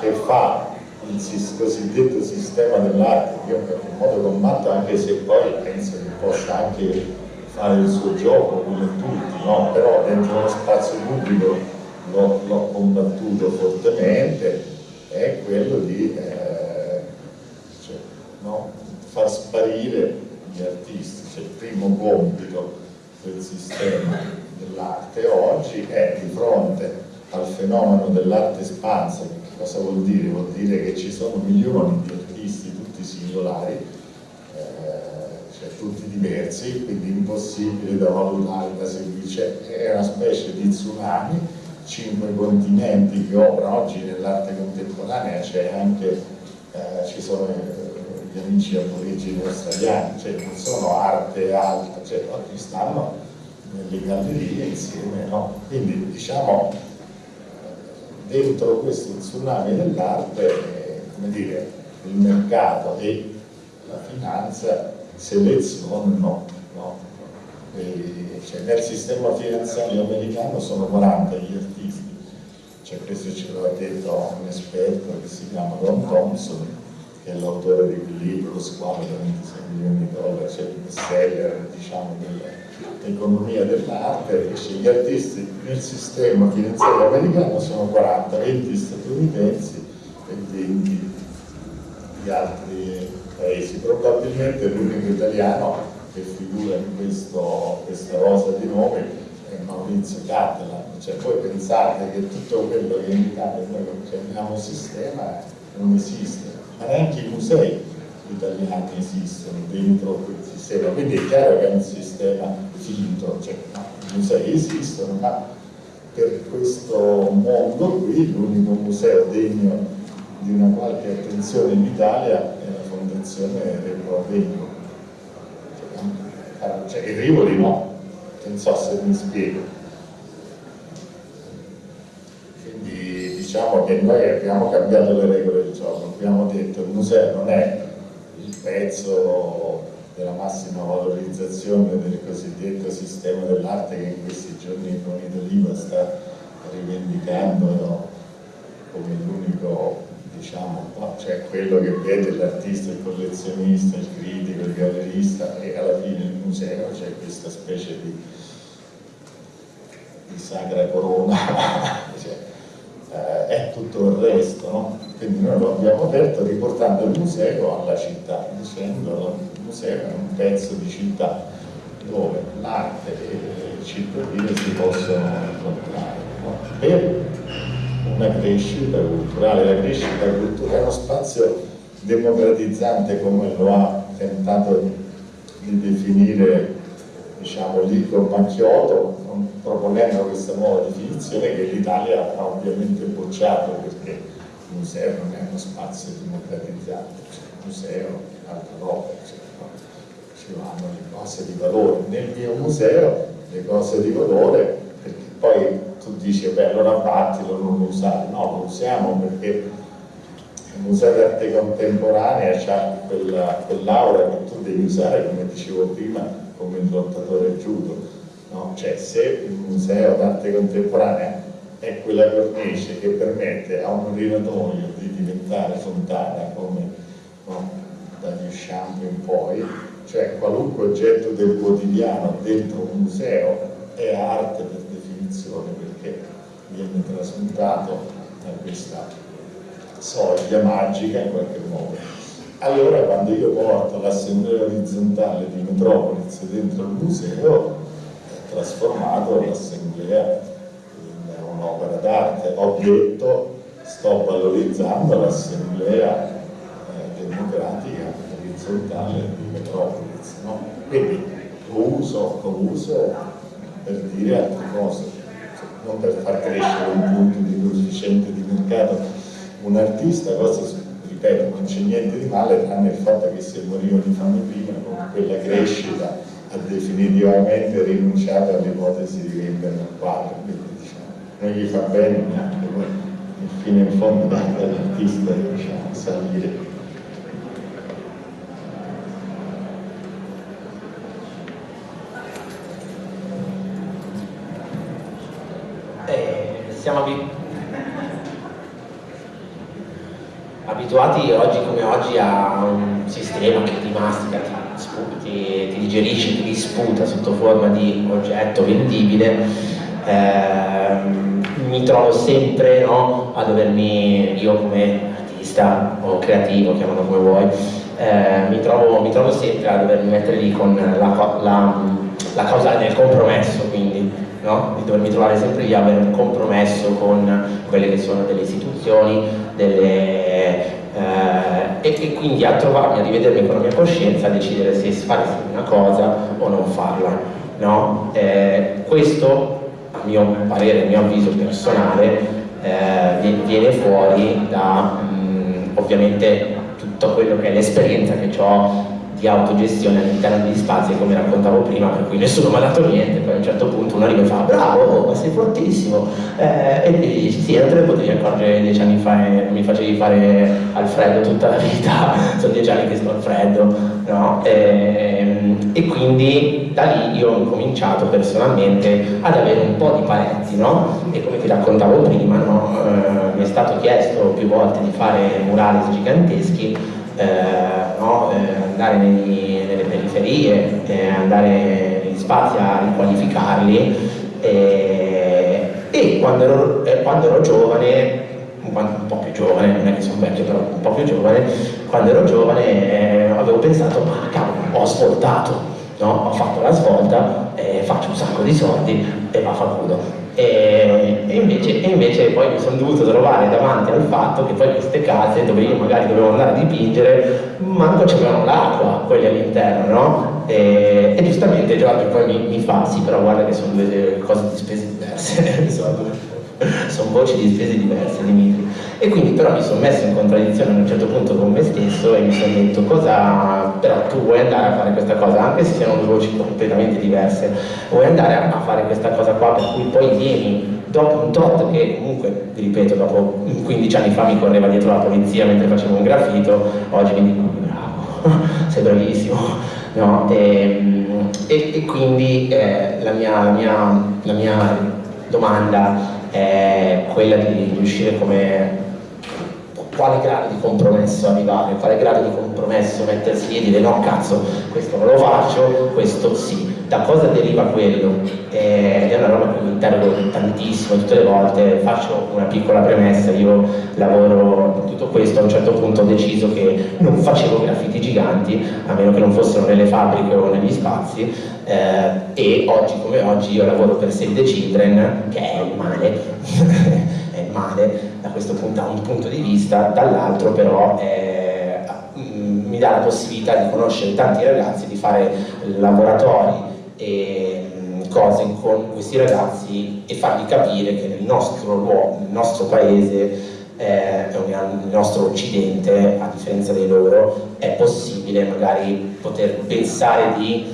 che fa il cosiddetto sistema dell'arte, che io in qualche modo combatto anche se poi penso che possa anche fare il suo gioco come tutti, no? però dentro lo spazio pubblico l'ho combattuto fortemente, è quello di eh, cioè? Far sparire gli artisti, cioè il primo compito del sistema dell'arte oggi è di fronte al fenomeno dell'arte espansa, che cosa vuol dire? Vuol dire che ci sono milioni di artisti, tutti singolari, cioè tutti diversi, quindi impossibile da valutare, da seguire, è una specie di tsunami, cinque continenti che operano oggi nell'arte contemporanea, c'è anche, eh, ci sono eh, gli amici aborigini australiani, cioè non sono arte alta, cioè oggi stanno nelle gallerie insieme, no? Quindi diciamo dentro questo tsunami dell'arte, come dire, il mercato e la finanza selezionano no? cioè, nel sistema finanziario americano sono 40 gli artisti cioè, questo ce l'ha detto un esperto che si chiama Don Thompson che è l'autore di quel libro squalo da 26 milioni di dollari cioè il bestseller diciamo dell'economia dell'arte dice gli artisti nel sistema finanziario americano sono 40 20 statunitensi e 20 di altri paesi. Probabilmente l'unico italiano che figura in questo, questa rosa di nomi è Maurizio Catalan. Cioè, voi pensate che tutto quello che in Italia noi chiamiamo sistema non esiste, ma neanche i musei italiani esistono dentro quel sistema, quindi è chiaro che è un sistema finto, cioè, no, i musei esistono, ma per questo mondo qui l'unico museo degno di una qualche attenzione in Italia fondazione Rivolo Vengo. Cioè, il Rivoli no, non so se mi spiego. Diciamo che noi abbiamo cambiato le regole del gioco, abbiamo detto che il museo non è il pezzo della massima valorizzazione del cosiddetto sistema dell'arte che in questi giorni con Italiva sta rivendicando come l'unico diciamo, cioè quello che vede l'artista, il collezionista, il critico, il gallerista e alla fine il museo c'è questa specie di, di sacra corona, cioè, eh, è tutto il resto, no? quindi noi lo abbiamo aperto riportando il museo alla città, dicendo che il museo è un pezzo di città dove l'arte e il cittadino si possono incontrare no? per una crescita culturale. La crescita culturale è uno spazio democratizzante come lo ha tentato di definire diciamo, Lico Macchiotto, proponendo questa nuova definizione che l'Italia ha ovviamente bocciato perché il museo non è uno spazio democratizzante, cioè, il museo è altra roba, cioè, no? ci vanno le cose di valore. Nel mio museo le cose di valore, perché poi tu dici, beh allora battilo, non lo usare, no, lo usiamo perché il Museo d'arte contemporanea ha quella, quell'aura che tu devi usare, come dicevo prima, come il lottatore judo. No? Cioè, se il Museo d'arte contemporanea è quella cornice che permette a un urinatoio di diventare fontana, come no? dagli Champ in poi, cioè qualunque oggetto del quotidiano dentro un museo è arte per definizione, che viene trasmutato da questa soglia magica in qualche modo. Allora quando io porto l'assemblea orizzontale di Metropolis dentro il museo, trasformato l'assemblea in un'opera d'arte. Ho detto sto valorizzando l'assemblea eh, democratica orizzontale di Metropolis. No? Quindi uso, uso per dire altre cose non per far crescere un punto di coefficiente di mercato un artista, cosa ripeto, non c'è niente di male tranne il fatto che se morivano i fame prima con quella crescita ha definitivamente rinunciato all'ipotesi di un quadro, quindi diciamo, non gli fa bene neanche poi fine in fondo dall'artista diciamo, salire. Siamo abituati oggi come oggi a un sistema che ti mastica, ti, ti, ti digerisce, ti disputa sotto forma di oggetto vendibile. Eh, mi trovo sempre no, a dovermi, io come artista o creativo, chiamalo come vuoi, eh, mi, trovo, mi, trovo, sempre a dovermi mettere lì con la, la, la causa del compromesso, quindi no? di dovermi trovare sempre lì a avere un compromesso con quelle che sono delle istituzioni delle, eh, e, e, quindi a trovarmi, a rivedermi con la mia coscienza, a decidere se fare una cosa o non farla. No? Eh, questo, a mio parere, a mio avviso personale, eh, viene fuori da mh, mm, ovviamente tutto quello che è l'esperienza che ho di autogestione all'interno degli spazi come raccontavo prima per cui nessuno mi ha dato niente poi a un certo punto uno arriva e fa bravo oh, sei fortissimo eh, e ti dici sì non te ne potevi accorgere dieci anni fa e mi facevi fare al freddo tutta la vita sono dieci anni che sto al freddo no? e, ehm, e, quindi da lì io ho incominciato personalmente ad avere un po' di paletti no? e come ti raccontavo prima no? eh, mi è stato chiesto più volte di fare murali giganteschi eh, no? eh, andare nei, nelle periferie, eh, andare negli spazi a riqualificarli eh, e quando ero, eh, quando ero giovane un po' più giovane, non è che sono vecchio, però un po' più giovane, quando ero giovane avevo pensato, ma cavolo, ho svoltato, no? ho fatto la svolta, faccio un sacco di soldi e va a fa culo. E, e, invece, e, invece, poi mi sono dovuto trovare davanti al fatto che poi queste case dove io magari dovevo andare a dipingere manco c'avevano l'acqua quelli all'interno no? e, e, giustamente Giorgio poi mi, mi, fa sì però guarda che sono due cose di spese diverse sono, voci di spese diverse Dimitri e quindi però mi sono messo in contraddizione a un certo punto con me stesso e mi sono detto cosa però tu vuoi andare a fare questa cosa, anche se siano due voci completamente diverse, vuoi andare a fare questa cosa qua per cui poi vieni dopo un tot che comunque, vi ripeto, dopo 15 anni fa mi correva dietro la polizia mentre facevo un graffito, oggi mi dico bravo, sei bravissimo, no? e, e, e, quindi eh, la, mia, la, mia, la mia domanda è quella di riuscire come quale grado di compromesso arrivare, quale grado di compromesso mettersi lì e dire no cazzo, questo non lo faccio, questo sì. Da cosa deriva quello? Eh, è una roba che mi interrogo tantissimo tutte le volte, faccio una piccola premessa, io lavoro in tutto questo, a un certo punto ho deciso che non facevo graffiti giganti, a meno che non fossero nelle fabbriche o negli spazi, eh, e oggi come oggi io lavoro per Save the Children, che è il male, male da questo punto, da un punto di vista, dall'altro però eh, mm, mi dà la possibilità di conoscere tanti ragazzi, di fare laboratori e cose con questi ragazzi e fargli capire che nel nostro, luogo, nel nostro paese eh, nel nostro occidente, a differenza dei loro, è possibile magari poter pensare di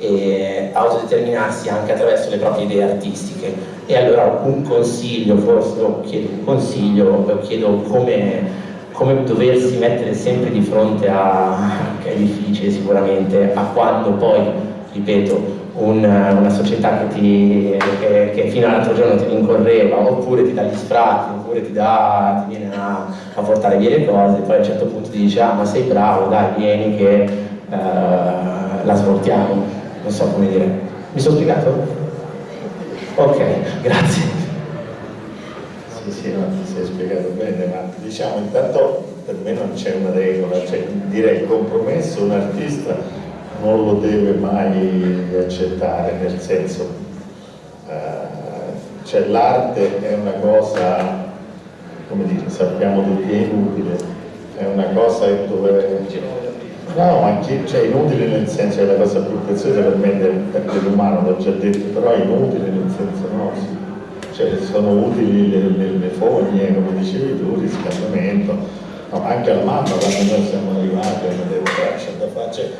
eh, autodeterminarsi anche attraverso le proprie idee artistiche. E allora un consiglio, forse lo chiedo un consiglio, lo chiedo come, come doversi mettere sempre di fronte a, che è difficile sicuramente, a quando poi, ripeto, un, una società che, ti, che, che fino all'altro giorno ti rincorreva, oppure ti dà gli sfratti, oppure ti, dà, ti viene a, a, portare via le cose, poi a un certo punto ti dice ah ma sei bravo, dai vieni che uh, la svoltiamo, non so come dire. Mi sono spiegato? Ok, grazie. Sì, sì, no, ti sei spiegato bene, ma diciamo intanto per me non c'è una regola, cioè direi il compromesso un artista non lo deve mai accettare, nel senso, uh, cioè l'arte è una cosa, come dire, sappiamo tutti è inutile, è una cosa dove No, anche, cioè, inutile nel senso che la cosa più preziosa per me per l'umano, l'ho già detto, però è inutile nel senso no, cioè, sono utili le, le, le, fogne, come dicevi tu, il riscaldamento, no, anche alla mamma quando noi siamo arrivati hanno detto c'è da fare, cioè,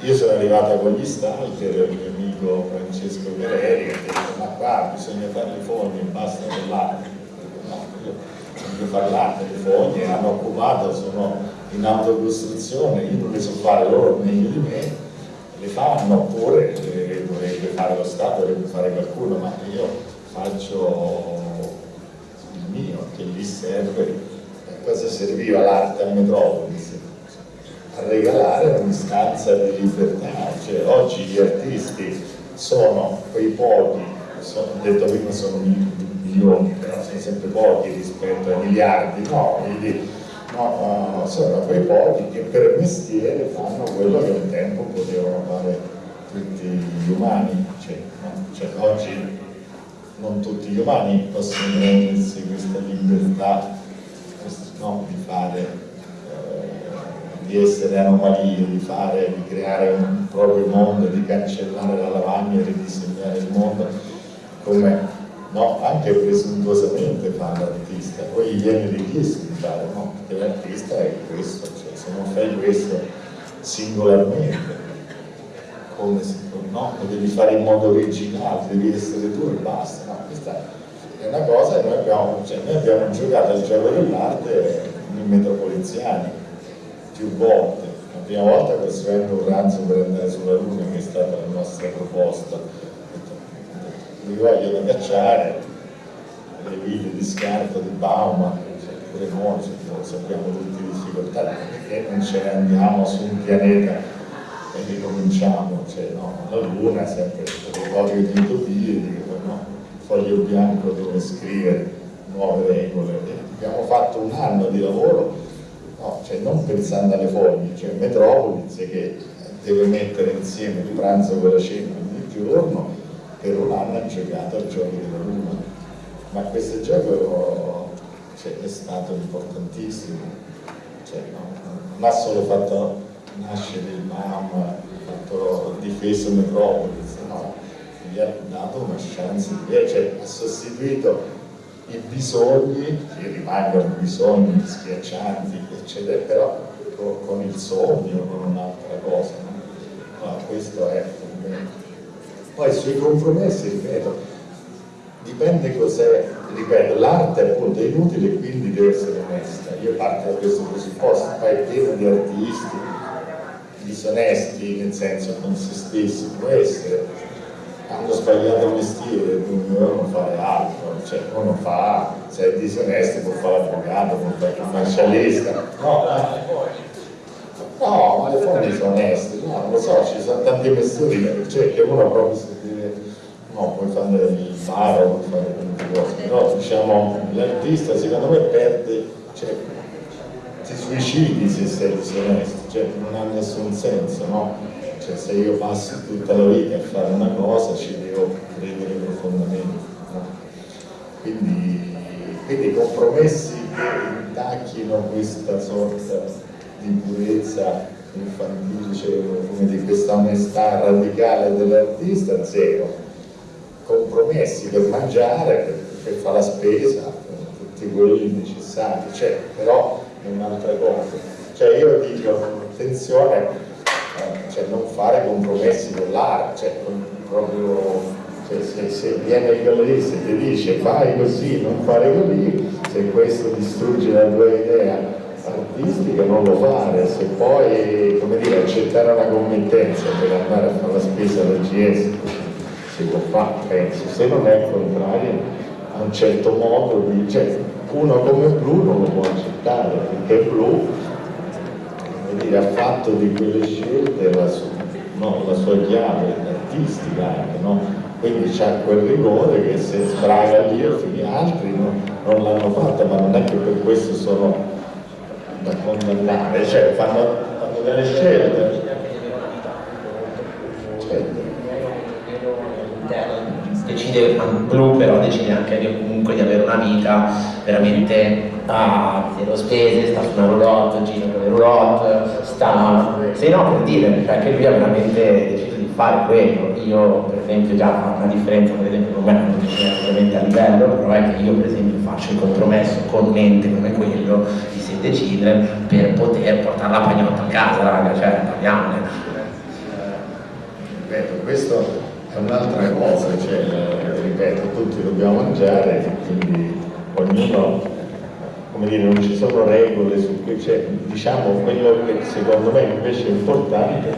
io sono arrivata con gli stalker, il mio amico Francesco Guerreri che ha detto ma qua bisogna fare le fogne, basta l'arte, no, voglio fare l'arte, le fogne hanno occupato, sono in autocostruzione, io non le so fare loro meglio di me, le fanno, oppure le dovrebbe fare lo Stato, dovrebbe fare qualcuno, ma io faccio il mio, che gli serve. A cosa serviva l'arte a Metropolis? Regalare un'istanza di libertà, cioè oggi gli artisti sono quei pochi, sono, detto prima sono milioni, però sono sempre pochi rispetto ai miliardi, no? Quindi, no, sono quei pochi che per mestiere fanno quello che un tempo potevano fare tutti gli umani, cioè, no? cioè, oggi non tutti gli umani possono prendersi questa libertà no, di fare, di essere anomalie, di fare, di creare un proprio mondo, di cancellare la lavagna e ridisegnare il mondo come no, anche presuntuosamente fa l'artista, poi gli viene richiesto di fare, no, perché l'artista è questo, cioè se non fai questo singolarmente, come se no, lo devi fare in modo originale, devi essere tu e basta, no, questa è una cosa che noi abbiamo, cioè noi abbiamo giocato al gioco dell'arte in metropoliziani più volte, la prima volta costruendo un ranzo per andare sulla Luna che è stata la nostra proposta, mi vogliono cacciare le ville di scarto di Bauma, cioè pure noi sappiamo tutti le difficoltà, perché non ce ne andiamo su un pianeta e ricominciamo, cioè, no, la Luna sempre il territorio di utopie, dico, no, foglio bianco dove scrivere nuove regole. E abbiamo fatto un anno di lavoro, no, cioè, non pensando alle foglie, cioè Metropolis che deve mettere insieme il pranzo con la cena ogni giorno per un anno ha giocato al gioco della Luna, ma questo gioco cioè, è stato importantissimo, cioè, no, non ha solo fatto nascere il MAM, ha fatto difeso Metropolis, no, gli ha dato una chance di cioè, ha sostituito i bisogni, che rimangono bisogni schiaccianti, succede però con, con il sogno, con un'altra cosa. No? Allora, questo è. Poi sui compromessi, ripeto, dipende cos'è, ripeto, l'arte appunto inutile quindi deve essere onesta. Io parto da questo presupposto, poi è pieno di artisti disonesti, nel senso con se stessi, può essere hanno sbagliato il mestiere, quindi devono fare altro, cioè uno fa, se è disonesto può fare l'avvocato, può fare il commercialista, no, no, ma le fonti sono oneste, no, non lo so, ci sono tanti mestieri, cioè che uno proprio si deve, no, puoi fare il bar, puoi fare tante cose, però diciamo l'artista secondo me perde, cioè, ti suicidi se sei disonesto, cioè non ha nessun senso, no? Cioè se io passo tutta la vita a fare una cosa ci devo credere profondamente. No? Quindi, quindi compromessi che intacchino questa sorta di purezza infantile, cioè, di questa onestà radicale dell'artista, zero. Compromessi per mangiare, per, per fare la spesa, tutti quelli necessari, cioè, però è un'altra cosa. Cioè io dico, attenzione, cioè non fare compromessi con l'arte, cioè proprio cioè, se, se, viene il gallerista e ti dice fai così, non fare così, se questo distrugge la tua idea artistica non lo fare, se poi come dire, accettare una committenza per andare a fare la spesa del GS si può fare, penso, se non è il contrario a un certo modo di, cioè uno come blu non lo può accettare perché blu dire, ha fatto di quelle scelte la sua, no, la sua chiave artistica anche, no? quindi c'ha quel rigore che se sbraga lì altri no, non l'hanno fatta, ma non è che per questo sono da condannare, cioè fanno, fanno delle scelte. Certo. Decide blu però decide anche di, comunque di avere una vita veramente a zero spese, sta su una roulotte, gira con le roulotte, sta... Se no per dire, perché lui ha veramente deciso di fare quello. Io per esempio già fa una differenza per esempio con me non è ovviamente a livello, però è che io per esempio faccio il compromesso con mente come quello di Sette Children per poter portare la pagnotta a casa, raga, cioè parliamone. Ripeto, questo è un'altra cosa, cioè, ripeto, tutti dobbiamo mangiare, quindi ognuno come dire, non ci sono regole su cui c'è, diciamo quello che secondo me invece è importante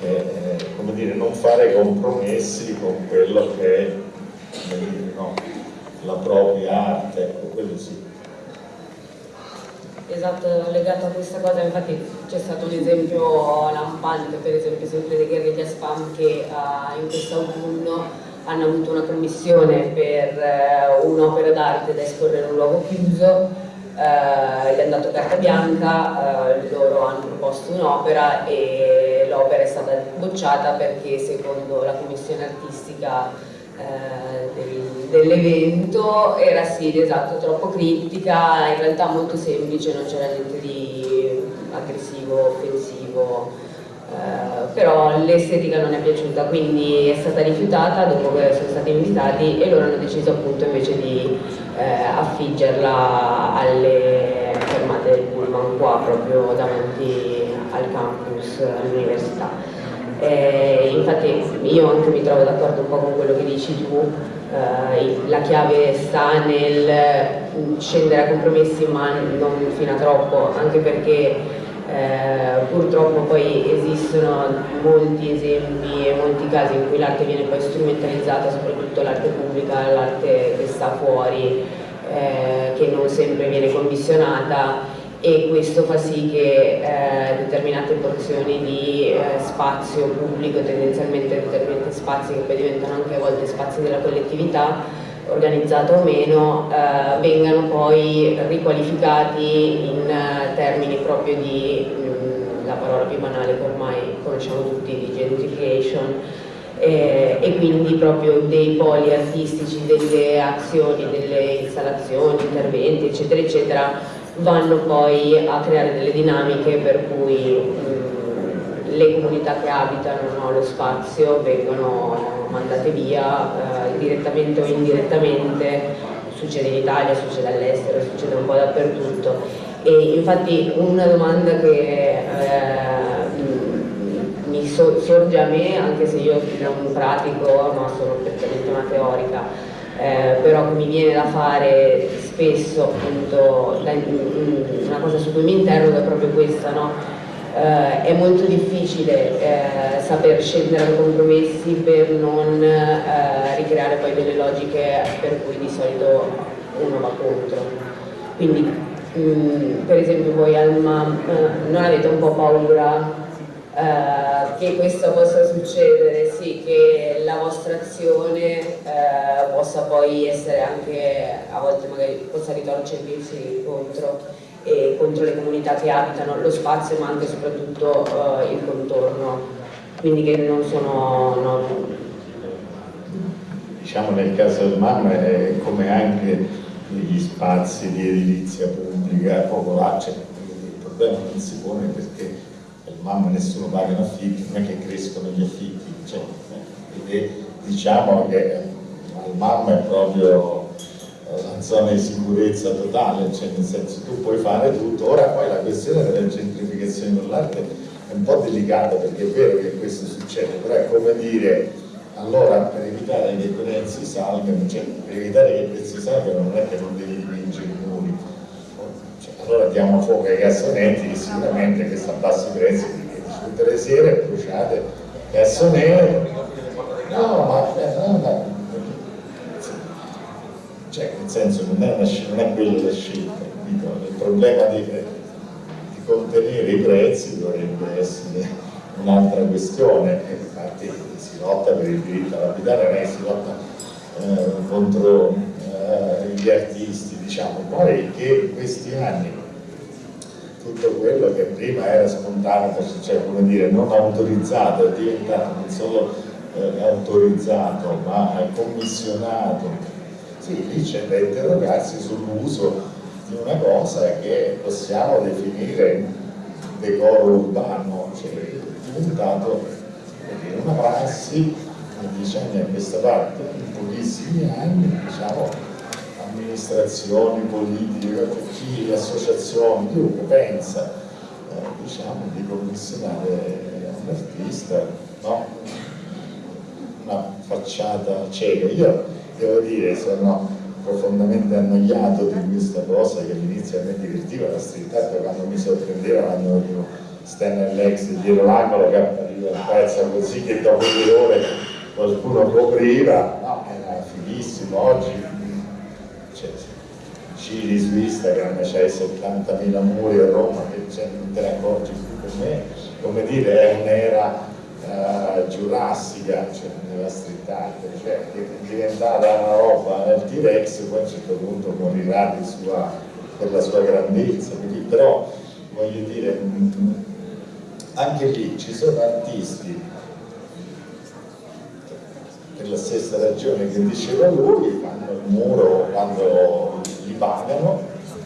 è, come dire, non fare compromessi con quello che è dire, no, la propria arte, ecco, quello sì. Esatto, legato a questa cosa, infatti c'è stato un esempio lampante, per esempio sempre dei Guerriglia Spam che uh, in quest'autunno hanno avuto una commissione per uh, un'opera d'arte da esporre in un luogo chiuso eh, gli hanno dato carta bianca, eh, loro hanno proposto un'opera e l'opera è stata bocciata perché secondo la commissione artistica eh, del, dell'evento era sì, esatto, troppo critica, in realtà molto semplice, non c'era niente di aggressivo, offensivo. Uh, però l'estetica non è piaciuta, quindi è stata rifiutata dopo che sono stati invitati e loro hanno deciso appunto invece di eh, affiggerla alle fermate del pullman qua proprio davanti al campus all'università. Eh, infatti io anche mi trovo d'accordo un po' con quello che dici tu, eh, la chiave sta nel scendere a compromessi ma non fino a troppo, anche perché eh, purtroppo poi esistono molti esempi e molti casi in cui l'arte viene poi strumentalizzata, soprattutto l'arte pubblica, l'arte che sta fuori, eh, che non sempre viene commissionata e questo fa sì che eh, determinate porzioni di eh, spazio pubblico, tendenzialmente determinati spazi che poi diventano anche a volte spazi della collettività, organizzata o meno, eh, vengano poi riqualificati in eh, termini proprio di, mh, mm, la parola più banale che ormai conosciamo tutti, di gentrification, eh, e quindi proprio dei poli artistici, delle azioni, delle installazioni, interventi, eccetera, eccetera, vanno poi a creare delle dinamiche per cui mh, mm, le comunità che abitano no, lo spazio vengono mandate via eh, direttamente o indirettamente, succede in Italia, succede all'estero, succede un po' dappertutto. E infatti una domanda che eh, mi so, sorge a me, anche se io non pratico, no, sono prettamente una teorica, eh, però mi viene da fare spesso, appunto, una cosa su cui mi interrogo è proprio questa, no? Eh, è molto difficile eh, saper scendere a compromessi per non eh, ricreare poi delle logiche per cui di solito uno va contro. Quindi, mh, mm, per esempio voi Alma, eh, non avete un po' paura Uh, che questo possa succedere, sì, che la vostra azione uh, possa poi essere anche, a volte magari possa ritorcersi contro, e contro le comunità che abitano lo spazio ma anche e soprattutto uh, il contorno, quindi che non sono... No. Diciamo nel caso del MAM è come anche negli spazi di edilizia pubblica popolare, cioè, il problema non si pone perché mamma nessuno paga un affitto, non è che crescono gli affitti, cioè, eh, diciamo che al mamma è proprio eh, la zona di sicurezza totale, cioè nel senso tu puoi fare tutto, ora poi la questione della gentrificazione dell'arte è un po' delicata perché è vero che questo succede, però è come dire allora per evitare che i prezzi salgano, cioè per evitare che i prezzi salgano non è che non devi dipingere i muri, allora diamo fuoco ai cassonetti che sicuramente questo abbassa i prezzi perché tutte le sere bruciate cassonette no ma no, no. Cioè nel senso non è, una, non è quella la scelta dico, il problema di, di, contenere i prezzi dovrebbe essere un'altra questione. Infatti si lotta per il diritto all'abitare non è si lotta eh, contro eh, gli artisti diciamo, poi che in questi anni tutto quello che prima era spontaneo, cioè come dire, non autorizzato, è diventato non solo eh, autorizzato ma commissionato, sì, lì c'è da interrogarsi sull'uso di una cosa che possiamo definire decoro urbano, cioè è diventato una prassi, diciamo, a questa parte, in pochissimi anni, diciamo, amministrazioni, politiche, chi, associazioni, chiunque pensa eh, diciamo, di commissionare un artista, no? una facciata cieca. Io devo dire, sono profondamente annoiato di questa cosa che all'inizio a me divertiva la street art quando mi sorprendeva quando vedevo Stan Lex dietro l'angolo che appariva il pezzo così che dopo due ore qualcuno copriva, no, era fighissimo, oggi giri su Instagram c'hai 70.000 muri a Roma che non te ne accorgi più per me, come dire è un'era uh, giurassica cioè, nella street art, cioè è diventata una roba, il T-Rex poi a un certo punto morirà sua, per la sua grandezza, quindi, però voglio dire anche lì ci sono artisti per la stessa ragione che diceva lui, fanno il muro quando li pagano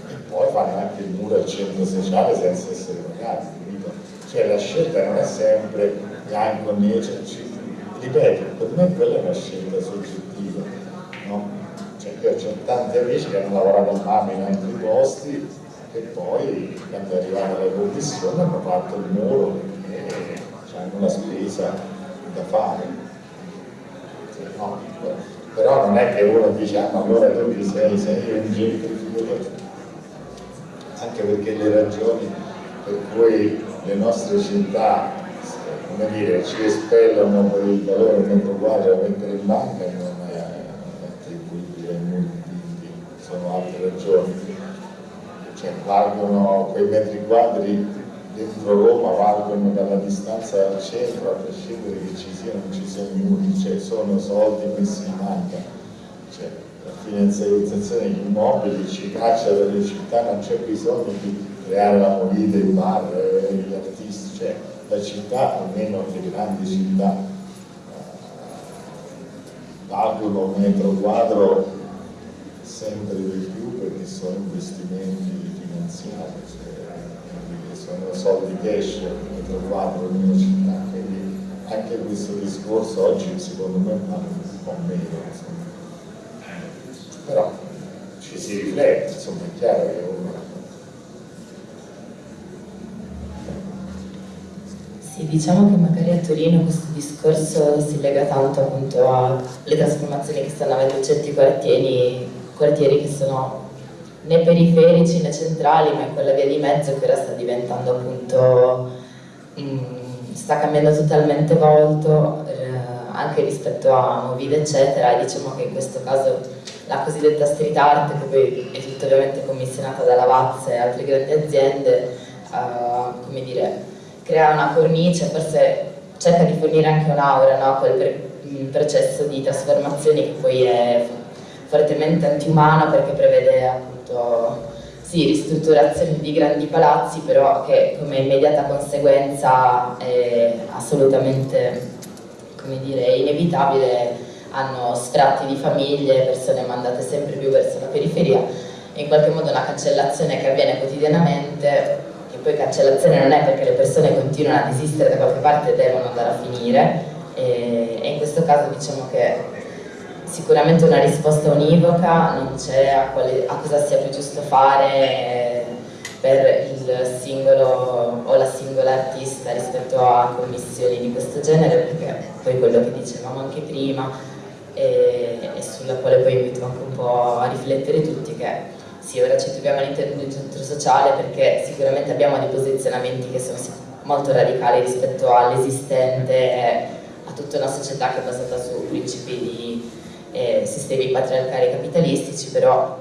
e poi fanno anche il muro al centro sociale senza essere pagati? Cioè la scelta non è sempre bianco, nero, cioè, ripeto, per me quella è una scelta soggettiva, no? Cioè io ho tanti amici che hanno lavorato a Mami in altri posti e poi quando è arrivata la commissione hanno fatto il muro e hanno la spesa da fare. No, però non è che uno dice ah allora tu ti sei, sei un gentrificatore anche perché le ragioni per cui le nostre città come dire, ci espellano per il valore metro quadro da mettere in banca non è attribuibile ai multi sono altre ragioni. Cioè valgono quei metri quadri dentro Roma valgono dalla distanza al centro a prescindere che ci siano o non ci siano muri, cioè sono soldi messi in banca, cioè, la finanziarizzazione degli immobili ci caccia dalle città, non c'è bisogno di creare la movida, il bar, eh, gli artisti, cioè la città, almeno le grandi città, eh, valgono un metro quadro sempre di più perché sono investimenti finanziari. Cioè, sono soldi cash metro quadro in una città, quindi anche questo discorso oggi secondo me va un po' meno, insomma. però ci si riflette, insomma è chiaro che uno... Sì, diciamo che magari a Torino questo discorso si lega tanto appunto alle trasformazioni che stanno avendo certi quartieri, quartieri che sono né periferici né centrali, ma è quella via di mezzo che ora sta diventando appunto, mh, mm, sta cambiando totalmente volto eh, anche rispetto a Movida eccetera. E diciamo che in questo caso la cosiddetta street art, che poi è tutta ovviamente commissionata da Lavazza e altre grandi aziende, uh, come dire, crea una cornice, forse cerca di fornire anche un'aura no? a quel processo di trasformazione che poi è fortemente antiumano perché prevede appunto sì, ristrutturazioni di grandi palazzi, però che come immediata conseguenza è assolutamente come dire, inevitabile hanno sfratti di famiglie, persone mandate sempre più verso la periferia in qualche modo una cancellazione che avviene quotidianamente che poi cancellazione non è perché le persone continuano ad esistere da qualche parte e devono andare a finire. E, e in questo caso diciamo che sicuramente una risposta univoca non c'è a, a, cosa sia più giusto fare per il singolo o la singola artista rispetto a commissioni di questo genere perché poi quello che dicevamo anche prima e, e sulla quale poi invito anche un po' a riflettere tutti che sì, ora ci troviamo all'interno di un centro sociale perché sicuramente abbiamo dei posizionamenti che sono molto radicali rispetto all'esistente e a tutta una società che è basata su principi di eh, sistemi patriarcali capitalistici, però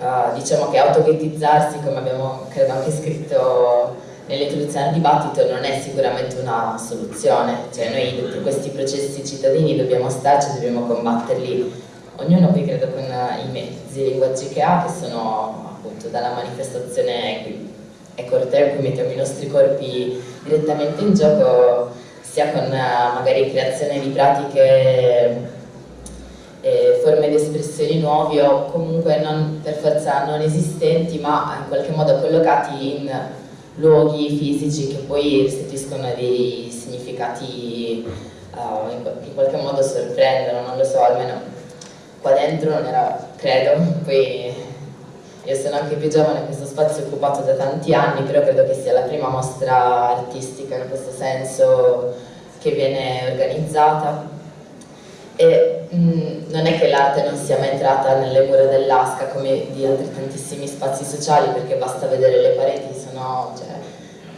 uh, diciamo che autoghettizzarsi, come abbiamo credo anche scritto nell'introduzione al dibattito, non è sicuramente una soluzione, cioè noi tutti questi processi cittadini dobbiamo starci, dobbiamo combatterli ognuno qui credo con i mezzi i linguaggi che ha, che sono appunto dalla manifestazione e corteo in cui mettiamo i nostri corpi direttamente in gioco, sia con magari creazione di pratiche e forme di espressioni nuove o comunque non per forza non esistenti ma in qualche modo collocati in luoghi fisici che poi restituiscono dei significati uh, in, qualche modo sorprendono, non lo so, almeno qua dentro non era, credo, poi io sono anche più giovane, questo spazio è occupato da tanti anni, però credo che sia la prima mostra artistica in questo senso che viene organizzata. E mh, mm, non è che l'arte non sia mai entrata nelle mura dell'Asca come di altri tantissimi spazi sociali perché basta vedere le pareti, sono cioè,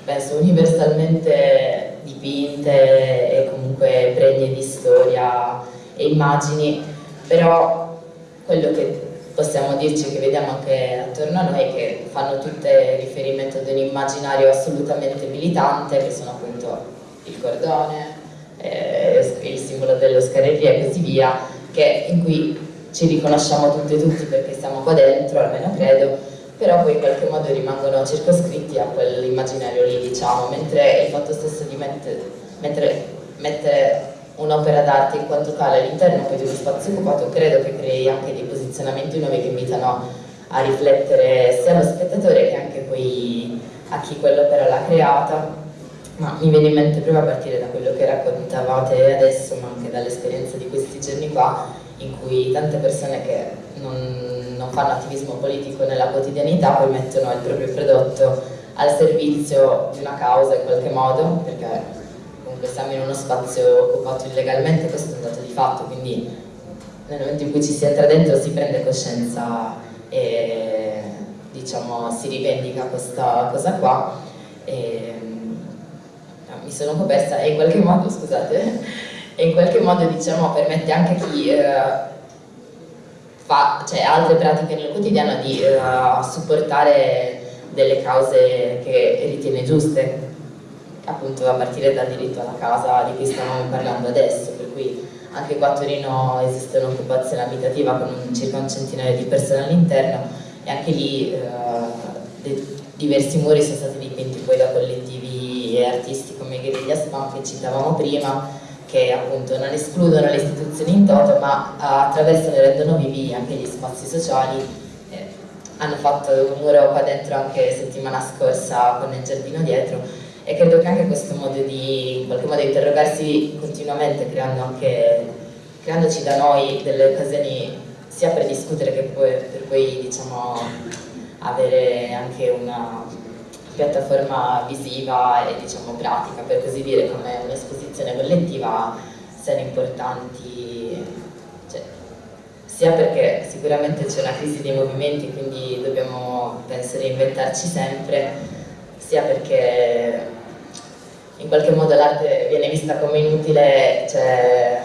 penso universalmente dipinte e comunque pregne di storia e immagini però quello che possiamo dirci che vediamo anche attorno a noi che fanno tutte riferimento ad un immaginario assolutamente militante che sono appunto il cordone, eh, il simbolo dello scarreria e così via che, in cui ci riconosciamo tutte e tutti perché siamo qua dentro, almeno credo però poi in qualche modo rimangono circoscritti a quell'immaginario lì diciamo mentre il fatto stesso di mettere, mettere, mettere un'opera d'arte in quanto tale all'interno di uno spazio occupato credo che crei anche dei posizionamenti nuovi che invitano a riflettere sia allo spettatore che anche poi a chi quell'opera l'ha creata. Ma mi viene in mente proprio a partire da quello che raccontavate adesso ma anche dall'esperienza di questi giorni qua in cui tante persone che non, non fanno attivismo politico nella quotidianità poi mettono il proprio prodotto al servizio di una causa in qualche modo perché comunque siamo in uno spazio occupato illegalmente, questo è un dato di fatto, quindi nel momento in cui ci si entra dentro si prende coscienza e diciamo, si rivendica questa cosa qua. E, mi sono un po' persa e in qualche modo, scusate, e in qualche modo diciamo, permette anche a chi eh, fa cioè, altre pratiche nel quotidiano di eh, supportare delle cause che ritiene giuste appunto a partire dal diritto alla casa di cui stiamo parlando adesso, per cui anche qua a Torino esiste un'occupazione abitativa con circa un centinaio di persone all'interno e anche lì eh, diversi muri sono stati dipinti poi da collettivi e artisti come Guerriglia Spam che citavamo prima che appunto non escludono le istituzioni in toto ma attraversano e rendono vivi anche gli spazi sociali eh, hanno fatto un muro qua dentro anche settimana scorsa con il giardino dietro e credo che anche questo modo di in qualche modo interrogarsi continuamente creando anche, creandoci da noi delle occasioni sia per discutere che poi, per poi diciamo, avere anche una, piattaforma visiva e diciamo pratica, per così dire, come un'esposizione collettiva siano importanti, cioè, sia perché sicuramente c'è una crisi dei movimenti, quindi dobbiamo, penso, reinventarci sempre, sia perché in qualche modo l'arte viene vista come inutile, cioè,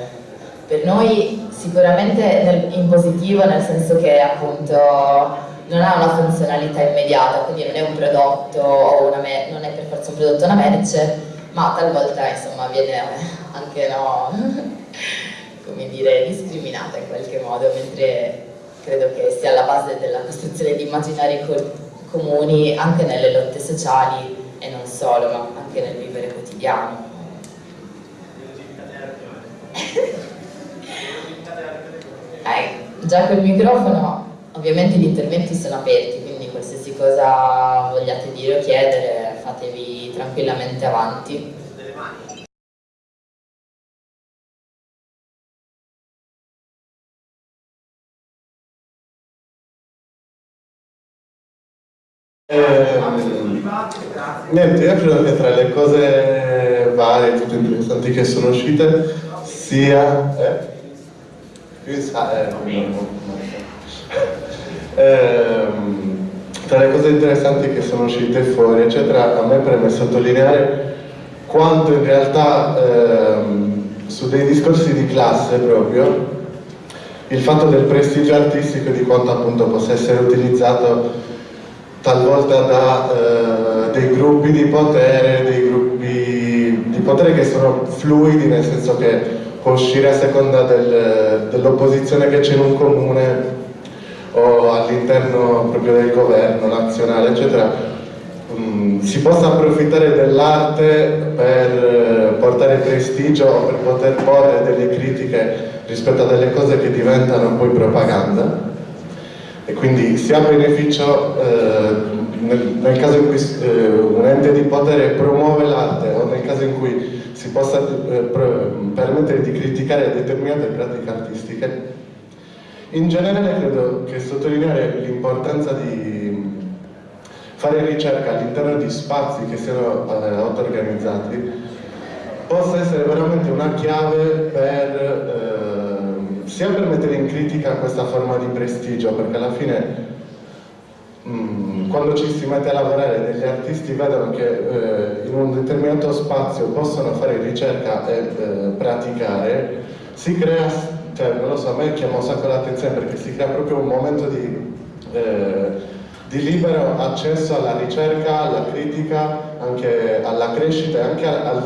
per noi sicuramente nel, in positivo, nel senso che appunto non ha una funzionalità immediata, quindi non è un prodotto o una non è per forza un prodotto una merce, ma talvolta insomma viene anche no, come dire, discriminata in qualche modo, mentre credo che sia alla base della costruzione di immaginari comuni anche nelle lotte sociali e non solo, ma anche nel vivere quotidiano. eh, già col microfono ovviamente gli interventi sono aperti, quindi qualsiasi cosa vogliate dire o chiedere fatevi tranquillamente avanti. Eh, niente, io credo che tra le cose varie, tutte interessanti che sono uscite, sia... Eh, eh, tra le cose interessanti che sono uscite fuori, eccetera, a me preme sottolineare quanto in realtà ehm, su dei discorsi di classe proprio il fatto del prestigio artistico e di quanto appunto possa essere utilizzato talvolta da eh, dei gruppi di potere, dei gruppi di potere che sono fluidi, nel senso che può uscire a seconda del, dell'opposizione che c'è in un comune o all'interno proprio del governo nazionale, eccetera, um, si possa approfittare dell'arte per eh, portare prestigio o per poter porre delle critiche rispetto a delle cose che diventano poi propaganda e quindi sia beneficio eh, nel, nel, caso in cui eh, un ente di potere promuove l'arte o nel caso in cui si possa eh, permettere di criticare determinate pratiche artistiche. In generale credo che sottolineare l'importanza di fare ricerca all'interno di spazi che siano eh, auto-organizzati possa essere veramente una chiave per eh, sia per mettere in critica questa forma di prestigio, perché alla fine mh, mm, quando ci si mette a lavorare degli artisti vedono che eh, in un determinato spazio possono fare ricerca e eh, praticare, si crea, cioè non lo so, a me chiama un sacco l'attenzione perché si crea proprio un momento di, eh, di libero accesso alla ricerca, alla critica, anche alla crescita anche al, al,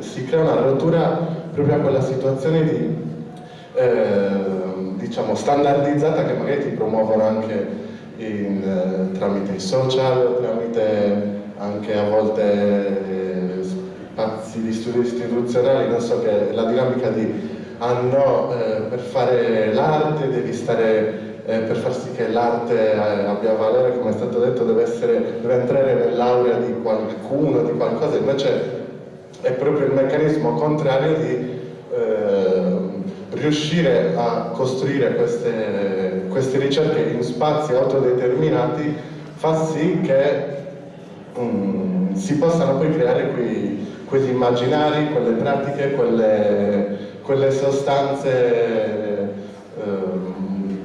si crea una rottura proprio a quella situazione di eh, diciamo standardizzata che magari ti promuovono anche in, eh, tramite i social, tramite anche a volte eh, spazi di studio istituzionali, non so che la dinamica di ah no, eh, per fare l'arte devi stare eh, per far sì che l'arte abbia valore, come è stato detto, deve, essere, deve entrare nell'aurea di qualcuno, di qualcosa, invece è proprio il meccanismo contrario di eh, riuscire a costruire queste, queste ricerche in spazi autodeterminati fa sì che um, si possano poi creare quei, quegli immaginari, quelle pratiche, quelle, quelle sostanze um,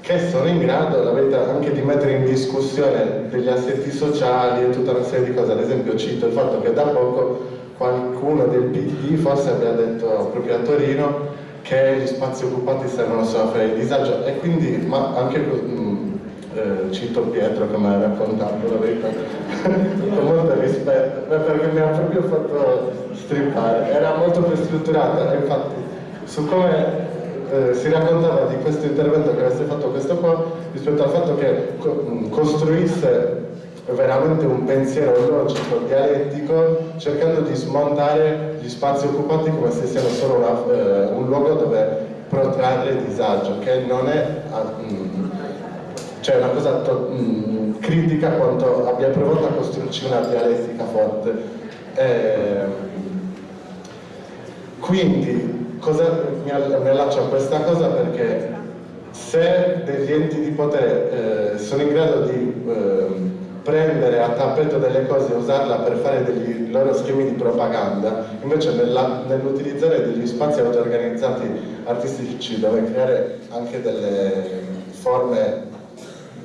che sono in grado, anche di mettere in discussione degli assetti sociali e tutta una serie di cose. Ad esempio cito il fatto che da poco qualcuno del PD forse abbia detto proprio a Torino che gli spazi occupati servono solo a fare il disagio. E quindi, ma anche mh, mm, eh, cito Pietro che mi ha raccontato la verità con molto rispetto perché mi ha proprio fatto strippare. Era molto più strutturata infatti su come eh, si raccontava di questo intervento che avesse fatto questo qua rispetto al fatto che co mm, costruisse veramente un pensiero logico, dialettico, cercando di smontare gli spazi occupati come se siano solo una, eh, un luogo dove protrarre disagio, che non è mm, cioè una cosa to, mm, critica quanto abbia provato a costruirci una dialettica forte. Eh, quindi cosa, mi, mi allaccio a questa cosa perché se degli enti di potere eh, sono in grado di eh, prendere a tappeto delle cose e usarla per fare dei loro schemi di propaganda, invece nell'utilizzare degli spazi auto-organizzati artistici dove creare anche delle forme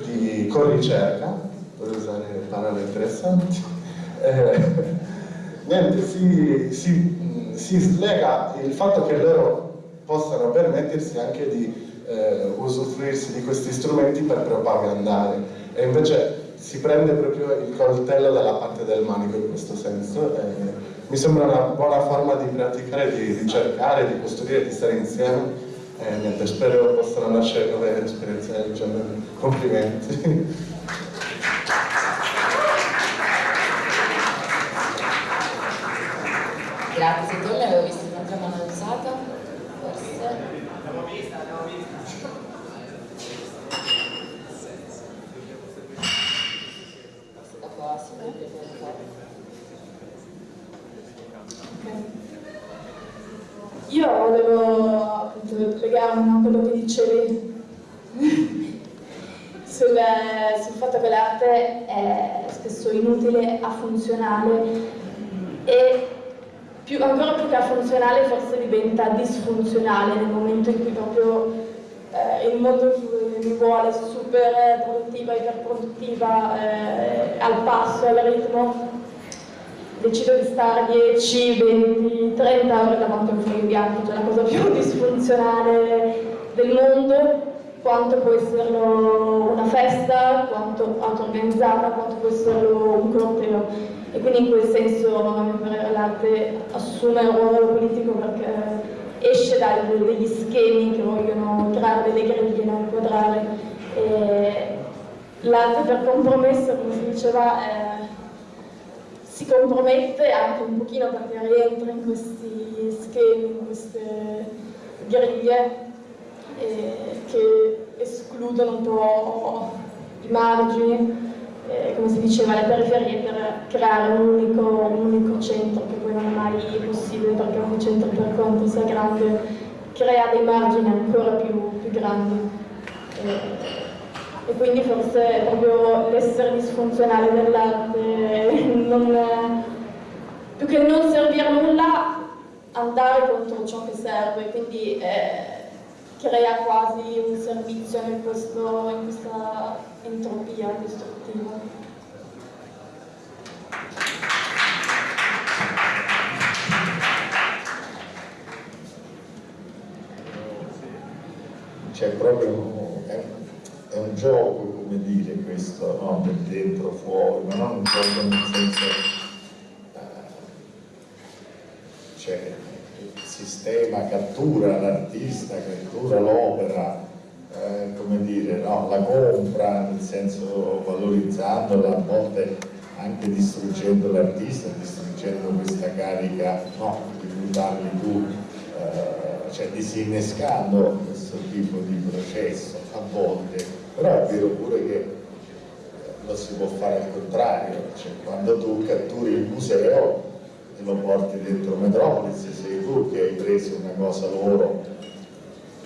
di corricerca, per usare parole interessanti, eh, niente, si, si, si slega il fatto che loro possano permettersi anche di eh, usufruirsi di questi strumenti per propagandare. E invece si prende proprio il coltello dalla parte del manico in questo senso. Mi sembra una buona forma di praticare, di ricercare, di costruire, di stare insieme. E niente, spero possano nascere nuove esperienze del genere. Complimenti. Grazie, tu l'avevo visto un'altra mano alzata, forse. L'abbiamo vista, l'abbiamo vista. Io volevo appunto legarmi a quello che dicevi sul, sul l'arte è spesso inutile, afunzionale e più, ancora più che funzionale forse diventa disfunzionale nel momento in cui proprio eh, il mondo mi vuole super produttiva, iperproduttiva, eh, al passo, al ritmo, decido di stare 10, 20, 30 ore davanti a un foglio bianco, cioè la cosa più disfunzionale del mondo, quanto può esserlo una festa, quanto auto-organizzata, quanto può esserlo un corteo. E quindi in quel senso l'arte assume un ruolo politico perché esce dagli schemi che vogliono creare delle griglie da inquadrare. L'arte per compromesso come si diceva eh, si compromette anche un pochino perché rientra in questi schemi, in queste griglie eh, che escludono un po' i margini eh, come si diceva, le periferie per creare un unico, un unico, centro, che poi non è mai possibile perché ogni centro per quanto sia grande crea dei margini ancora più, più grandi. Eh, e quindi forse proprio l'essere disfunzionale dell'arte, più che non servire a nulla, andare contro ciò che serve, quindi eh, crea quasi un servizio in, questo, in questa entropia distruttiva. C'è proprio, è, è, un gioco, come dire, questo, no? per dentro, fuori, ma non un gioco nel senso... Uh, cioè, sistema cattura l'artista, cattura l'opera, eh, come dire, no? la compra nel senso valorizzandola, a volte anche distruggendo l'artista, distruggendo questa carica no? di cui parli tu, eh, cioè disinnescando questo tipo di processo a volte, però è vero pure che eh, lo si può fare al contrario, cioè quando tu catturi il museo lo porti dentro Metropolis, sei tu che hai preso una cosa loro,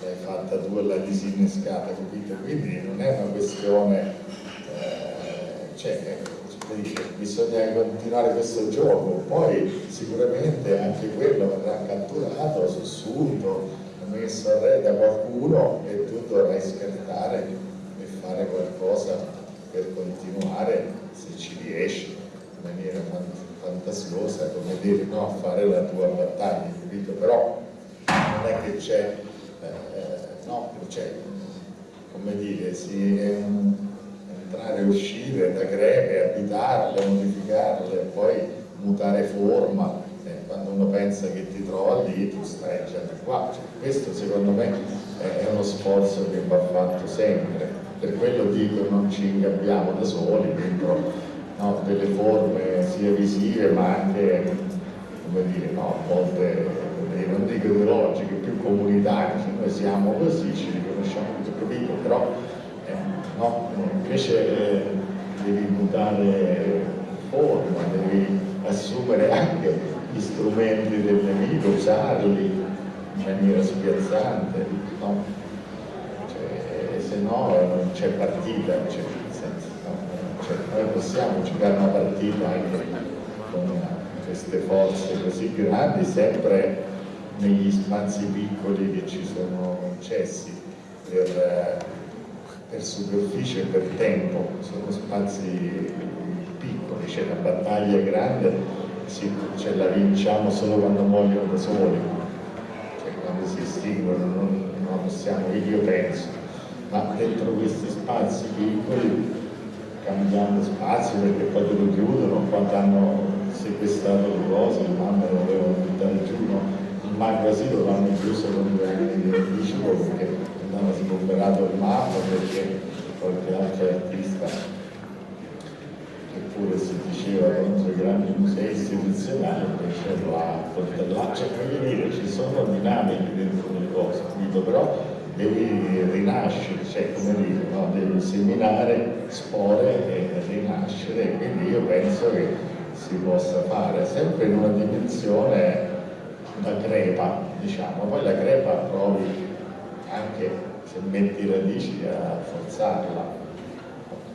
l'hai fatta tu e l'hai disinnescata, capito? Quindi non è una questione, eh, cioè, dice, bisogna continuare questo gioco, poi sicuramente anche quello verrà catturato, sussunto, messo a re da qualcuno e tu dovrai scartare e fare qualcosa per continuare se ci riesci in maniera fantastica fantasiosa come dire no, fare la tua battaglia, capito? Però non è che c'è, eh, no, c'è, come dire, si entrare e uscire da greche, abitarle, modificarle, poi mutare forma, eh, quando uno pensa che ti trova lì, tu stai già di qua. Cioè, questo secondo me è uno sforzo che va fatto sempre, per quello dico non ci ingabbiamo da soli dentro no, delle forme sia visive ma anche, come dire, no, a volte, non dico ideologiche, più comunitarie, cioè noi siamo così, ci riconosciamo tutto capito, però eh, no, invece eh, devi mutare forma, devi assumere anche gli strumenti del nemico, usarli in maniera spiazzante, no? cioè, se no non c'è partita, c'è no? noi possiamo giocare una partita anche con queste forze così grandi, sempre negli spazi piccoli che ci sono concessi per, per superficie e per tempo, sono spazi piccoli, c'è una battaglia grande, sì, ce la vinciamo solo quando muoiono da soli, cioè quando si estinguono, non, non possiamo, io penso, ma dentro questi spazi piccoli cambiando spazio perché poi te lo chiudono quando hanno sequestrato le cose, le mamme lo volevano buttare giù, no? il magazino l'hanno chiuso con due anni di anticipo perché andava sgomberato il mappa perché qualche altro artista eppure si diceva contro i grandi musei istituzionali invece coltellato cioè voglio dire ci sono dinamiche dentro le cose capito? però devi rinascere, cioè come dire, no? devi seminare spore e rinascere, quindi io penso che si possa fare sempre in una dimensione da crepa, diciamo, poi la crepa provi anche se metti radici a forzarla,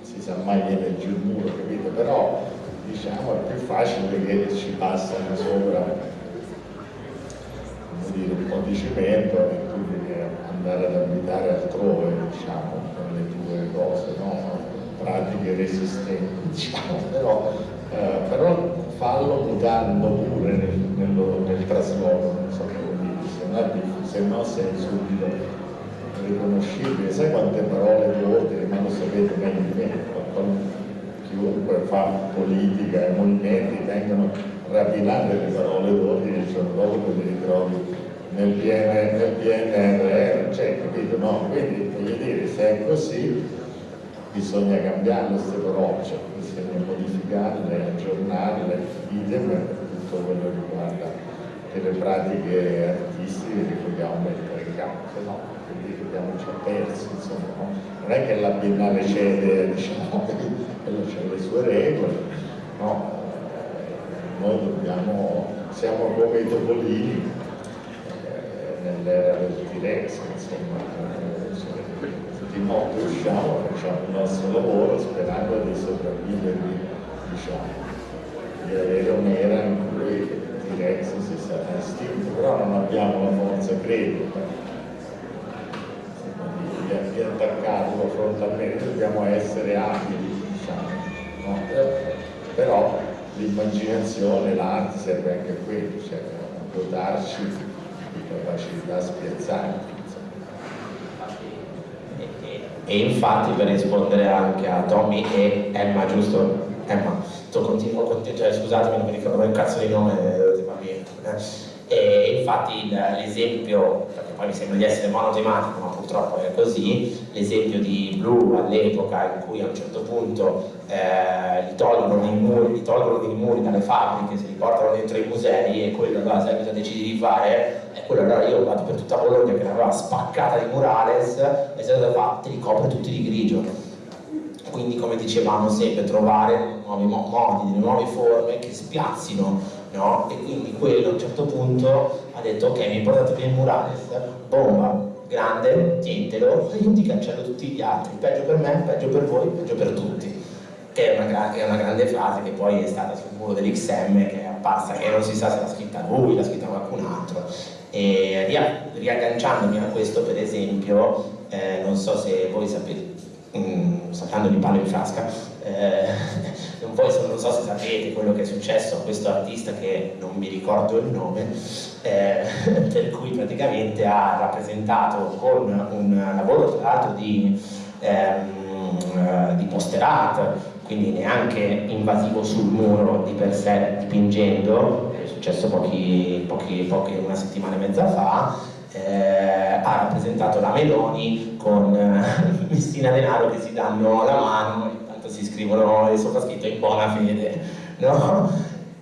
si sa mai viene giù il muro, capito? Però diciamo è più facile che ci passano sopra dire, un po' di cemento e devi andare ad abitare altrove, diciamo, con le tue cose, no? pratiche resistenti, diciamo, però, eh, però fallo mutando pure nel, nello, nel trasloco, non so come dire, se no, se no sei subito riconoscibile, sai quante parole d'ordine, ma lo sapete meglio di me, chiunque fa politica e movimenti vengono rapinate le parole d'ordine il giorno dopo le ritrovi nel, PN, nel PNRR, cioè, capito? No? Quindi voglio dire, se è così bisogna cambiare queste parole, cioè, bisogna modificarle, aggiornarle, idem per tutto quello che riguarda delle pratiche artistiche che vogliamo mettere in campo, no, quindi abbiamo già perso, insomma, no? non è che la Biennale cede, diciamo, c'è le sue regole, no? noi dobbiamo, siamo come i topolini, nell'era del T-Rex, insomma, di notte usciamo, facciamo il nostro lavoro sperando di sopravvivere, diciamo, di avere un'era in cui il T-Rex si sarà estinto, però non abbiamo la forza credo di, di attaccarlo frontalmente, dobbiamo essere abili, diciamo, no? però l'immaginazione, l'arte serve anche a quello, cioè a dotarci capacità spiazzanti. E, infatti per rispondere anche a Tommy e Emma, giusto? Emma, tu continuo, continuo cioè, scusatemi non mi ricordo un cazzo di nome, eh, e infatti l'esempio, perché poi mi sembra di essere monotematico, ma purtroppo è così, l'esempio di Blue all'epoca in cui a un certo punto eh, gli, tolgono i muri, gli tolgono dei muri dalle fabbriche, se li portano dentro i musei e quello allora sai cosa decidi di fare? E quello allora io vado per tutta Bologna che l'aveva spaccata di murales e se cosa fa? Te li copre tutti di grigio quindi come dicevamo sempre trovare nuovi modi, nuove forme che spiazzino no? e quindi quello a un certo punto ha detto ok mi portate via il murales, bomba, grande, tientelo e io ti cancello tutti gli altri, peggio per me, peggio per voi, peggio per tutti che è una, che è una grande frase che poi è stata sul muro dell'XM che è apparsa, che non si sa se l'ha scritta lui, l'ha scritta qualcun altro e riagganciandomi a questo per esempio eh, non so se voi sapete mm, saltando di palo in frasca eh, non, voi, non so se sapete quello che è successo a questo artista che non mi ricordo il nome, eh, per cui praticamente ha rappresentato con un lavoro tra l'altro di, ehm, di poster art, quindi neanche invasivo sul muro di per sé dipingendo, è successo pochi, pochi, pochi, una settimana e mezza fa, eh, ha rappresentato la Meloni con eh, Messina Denaro che si danno la mano si scrivono il sottoscritto in buona fede, no?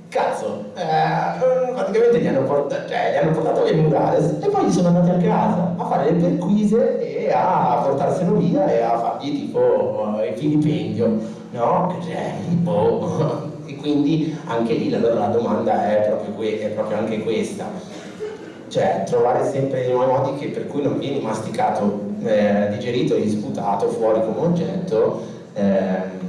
Cazzo, eh, praticamente gli hanno, portato, cioè, gli hanno portato le murales e poi sono andati a casa a fare le perquise e a portarselo via e a fargli tipo il filipendio, no? Cioè, boh. E quindi anche lì allora la domanda è proprio, è proprio anche questa cioè trovare sempre nuovi modi che, per cui non vieni masticato, eh, digerito e disputato fuori come oggetto Ehm,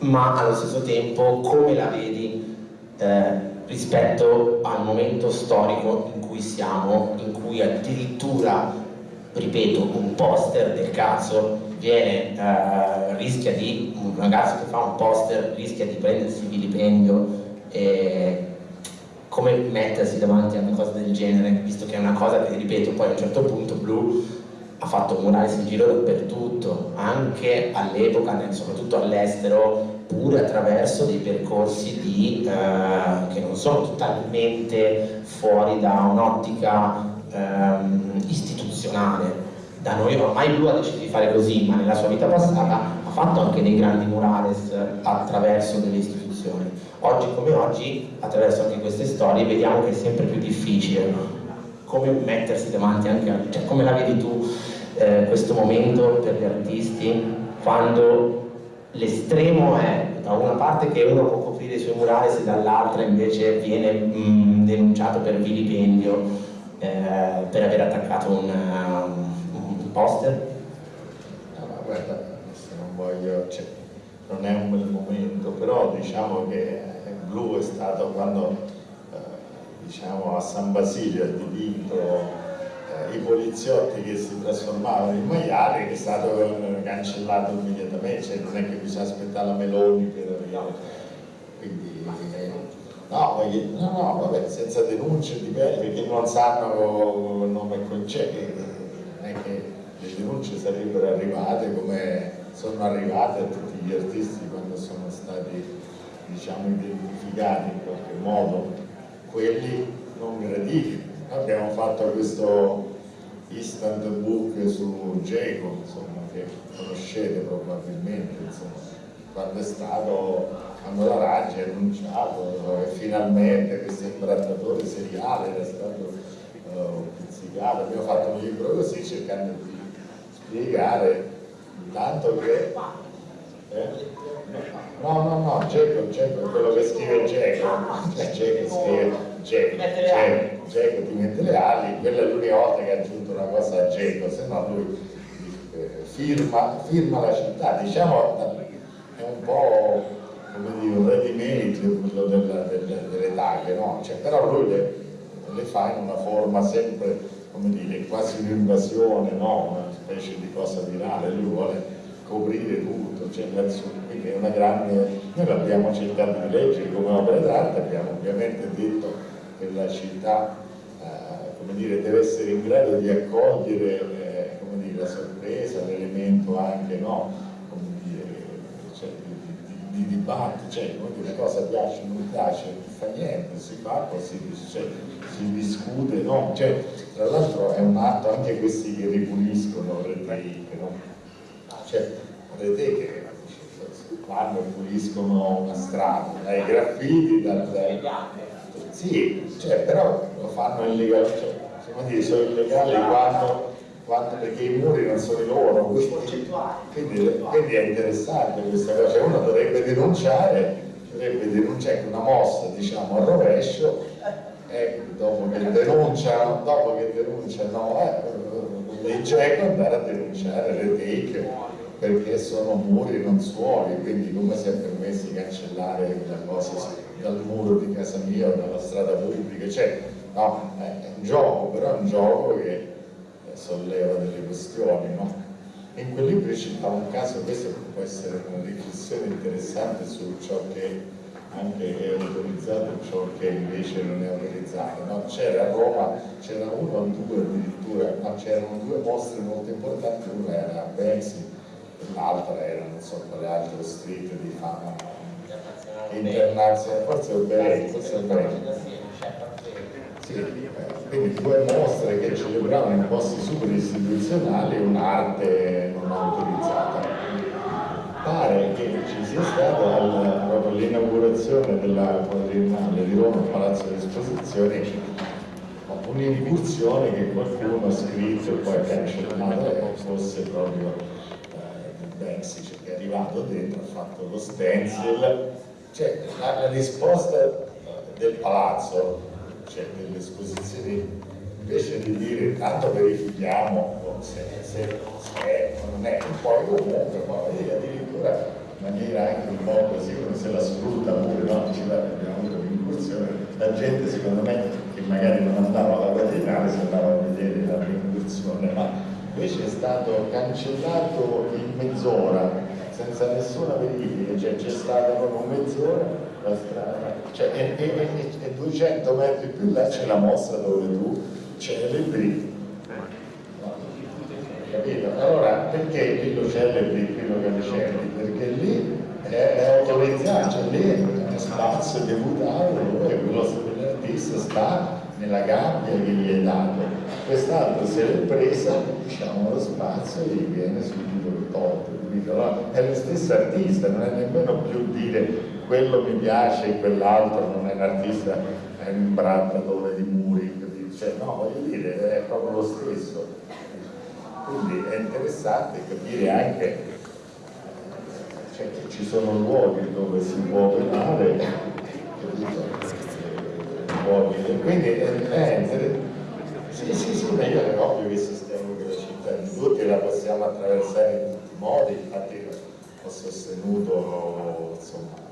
ma allo stesso tempo come la vedi eh, rispetto al momento storico in cui siamo, in cui addirittura, ripeto, un poster del cazzo viene, eh, rischia di, un ragazzo che fa un poster rischia di prendersi vilipendio e come mettersi davanti a una cosa del genere, visto che è una cosa che, ripeto, poi a un certo punto Blu ha fatto murales in giro dappertutto, anche all'epoca, soprattutto all'estero, pure attraverso dei percorsi di, eh, che non sono totalmente fuori da un'ottica ehm, istituzionale. Da noi ormai Blu ha deciso di fare così, ma nella sua vita passata ha fatto anche dei grandi murales attraverso delle istituzioni. Oggi come oggi, attraverso anche queste storie, vediamo che è sempre più difficile come mettersi davanti anche a... cioè come la vedi tu eh, questo momento per gli artisti quando l'estremo è da una parte che uno può coprire i suoi murali e dall'altra invece viene mh, denunciato per vilipendio eh, per aver attaccato un, um, un poster? Ma guarda, adesso non voglio, cioè, non è un bel momento, però diciamo che Blu è stato quando eh, diciamo a San Basilio ha dipinto i poliziotti che si trasformavano in maiali che è stato eh, cancellato immediatamente, cioè non è che bisogna aspettare la Meloni per arrivare. Quindi no, no, no, vabbè, senza denunce dipende perché non sanno il nome e concetto, non è che le denunce sarebbero arrivate come sono arrivate a tutti gli artisti quando sono stati diciamo identificati in qualche modo. Quelli non graditi. Abbiamo fatto questo instant book su Geco, che conoscete probabilmente, insomma, quando è stato, quando la Raggi ha annunciato e finalmente questo imbrattatore seriale era stato uh, pizzicato, abbiamo fatto un libro così cercando di spiegare tanto che eh? No, no, no, Geco, Geco è quello che scrive Geco, Geco scrive Geco, Geco ti mette le ali, quella è l'unica volta che ha aggiunto una cosa a Geco, se no lui eh, firma, firma, la città, diciamo è un po' come dire un ready made quello della, delle, delle taglie, no? Cioè, però lui le, le, fa in una forma sempre, come dire, quasi un'invasione, no? una specie di cosa virale, lui vuole coprire tutto, cioè, quindi è una grande, noi l'abbiamo cercato di leggere come opera d'arte, abbiamo ovviamente detto che la città eh, dire, deve essere in grado di accogliere eh, dire, la sorpresa, l'elemento anche no, dire, cioè, di, di, di, dibattito, cioè una cosa piace o non piace, non fa niente, si fa così, cioè, si discute, no? cioè, tra l'altro è un atto anche questi che ripuliscono le tecniche, no? Cioè vedete che vanno e puliscono una strada, dai graffiti, dal, dai... Sì, cioè, però lo fanno illegale, cioè, dire, sono illegali quando, quando, perché i muri non sono i loro, quindi, quindi, quindi è interessante questa cosa, cioè, uno dovrebbe denunciare, dovrebbe denunciare una mossa diciamo a rovescio, eh, dopo che denuncia, dopo che denunciano, eh, il GECO andare a denunciare le take perché sono muri non suoli, quindi come si è permesso di cancellare quella cosa dal muro di casa mia o dalla strada pubblica, cioè no, è un gioco, però è un gioco che eh, solleva delle questioni, no? In quel libro ci fa un caso, questo può essere una riflessione interessante su ciò che anche è autorizzato e ciò che invece non è autorizzato. No? C'era a Roma, c'erano uno o due addirittura, no, c'erano due mostre molto importanti, una era Banksy l'altra era non so quale altro street di fama internazionale, forse Oberei, forse Oberei. Sì, eh, quindi due mostre che celebravano in posti super istituzionali un'arte non autorizzata. Pare che ci sia stata l'inaugurazione della quadriennale di Roma, Palazzo di Esposizioni, un'incursione che qualcuno ha scritto e poi ha cancellato fosse proprio Mexico che è arrivato dentro, ha fatto lo stencil, cioè la, la risposta eh, del palazzo, cioè delle esposizioni, invece di dire tanto verifichiamo se, se, se è o non è, poi comunque poi addirittura maniera anche un po' così come se la sfrutta pure, no? Dice, abbiamo avuto un'incursione, la gente secondo me che magari non andava alla quadriennale si andava a vedere la incursione, ma invece è stato cancellato in mezz'ora senza nessuna verifica, cioè c'è stata proprio mezz'ora la strada, cioè, e, e, e, e 200 metri più là c'è la mostra dove tu celebri capito? Allora perché lo celebri qui lo cancelli? Perché lì è, autorizzato, cioè lì è spazio deputato e quello dell'artista sta nella gabbia che gli è dato. Quest'altro se l'è presa, diciamo, lo spazio gli viene subito tolto. Allora, è lo stesso artista, non è nemmeno più dire quello mi piace e quell'altro non è un artista, è un imbrattatore di muri, cioè, no, voglio dire, è proprio lo stesso. Quindi è interessante capire anche cioè, che ci sono luoghi dove si può operare luoghi quindi è, è sì sì sì ma io è ovvio che sistemo che la città di tutti la possiamo attraversare in tutti i modi infatti ho sostenuto insomma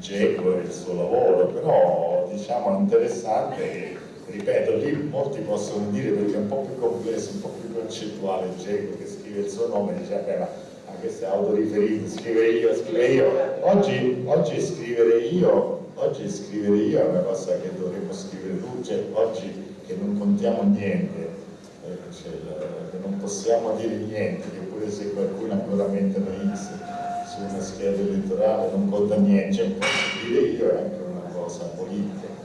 Geco e il suo lavoro però diciamo è interessante ripeto, lì molti possono dire perché è un po' più complesso, un po' più concettuale il Geco che scrive il suo nome dice vabbè ma anche se è autoriferito, scrive io, scrive io. Oggi, oggi scrivere io, oggi scrivere io è una cosa che dovremmo scrivere tutti, cioè oggi che non contiamo niente, eh, cioè, che non possiamo dire niente, che pure se qualcuno ancora mette una X su una scheda elettorale non conta niente, cioè dire io è anche una cosa politica.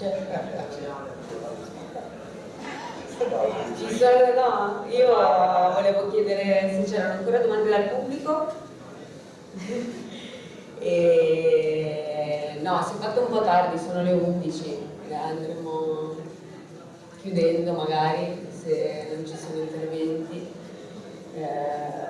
Cioè, Sono, no, io volevo chiedere se c'erano ancora domande dal pubblico. e, no, si è fatto un po' tardi, sono le 11, andremo chiudendo magari se non ci sono interventi. Eh,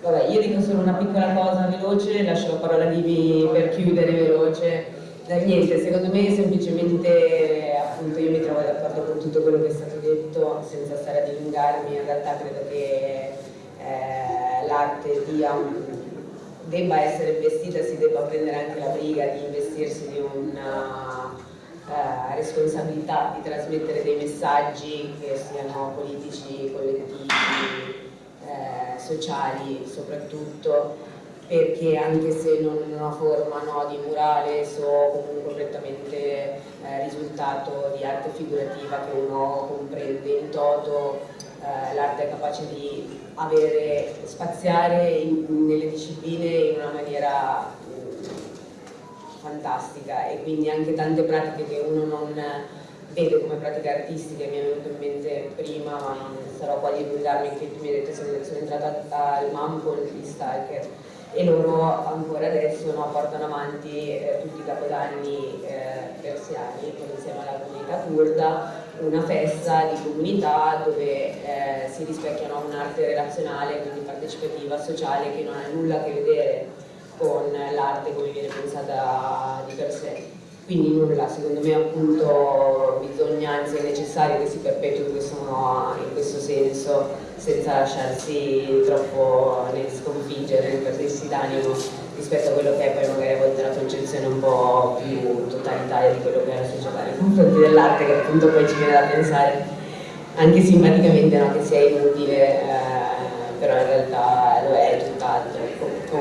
vabbè, io dico solo una piccola cosa veloce, lascio la parola a Divi per chiudere veloce niente, secondo me semplicemente appunto io mi trovo d'accordo con tutto quello che è stato detto senza stare a dilungarmi, in realtà credo che eh, l'arte debba essere investita, si debba prendere anche la briga di investirsi di una uh, responsabilità di trasmettere dei messaggi che siano politici, collettivi, eh, sociali soprattutto perché anche se non in una forma no, di murales o comunque prettamente eh, risultato di arte figurativa che uno comprende in toto, eh, l'arte è capace di avere, spaziare in, nelle discipline in una maniera mm, fantastica. E quindi anche tante pratiche che uno non vede come pratiche artistiche mi è venuto in mente prima ma non sarò qua a dilungarmi che mi hai detto sono, sono entrata al MAM con gli stalker e loro ancora adesso no, portano avanti eh, tutti i capodanni eh, persiani insieme alla comunità kurda una festa di comunità dove eh, si rispecchiano un'arte relazionale, quindi partecipativa, sociale che non ha nulla a che vedere con l'arte come viene pensata di per sé quindi nulla, secondo me appunto bisogna, anzi è necessario che si perpetui in questo, in questo senso senza lasciarsi troppo sconfiggere né perdersi d'animo rispetto a quello che è poi magari a volte la concezione un po' più totalitaria di quello che è la società nei confronti dell'arte che appunto poi ci viene da pensare anche simpaticamente no, che sia inutile eh, però in realtà lo è tutt'altro.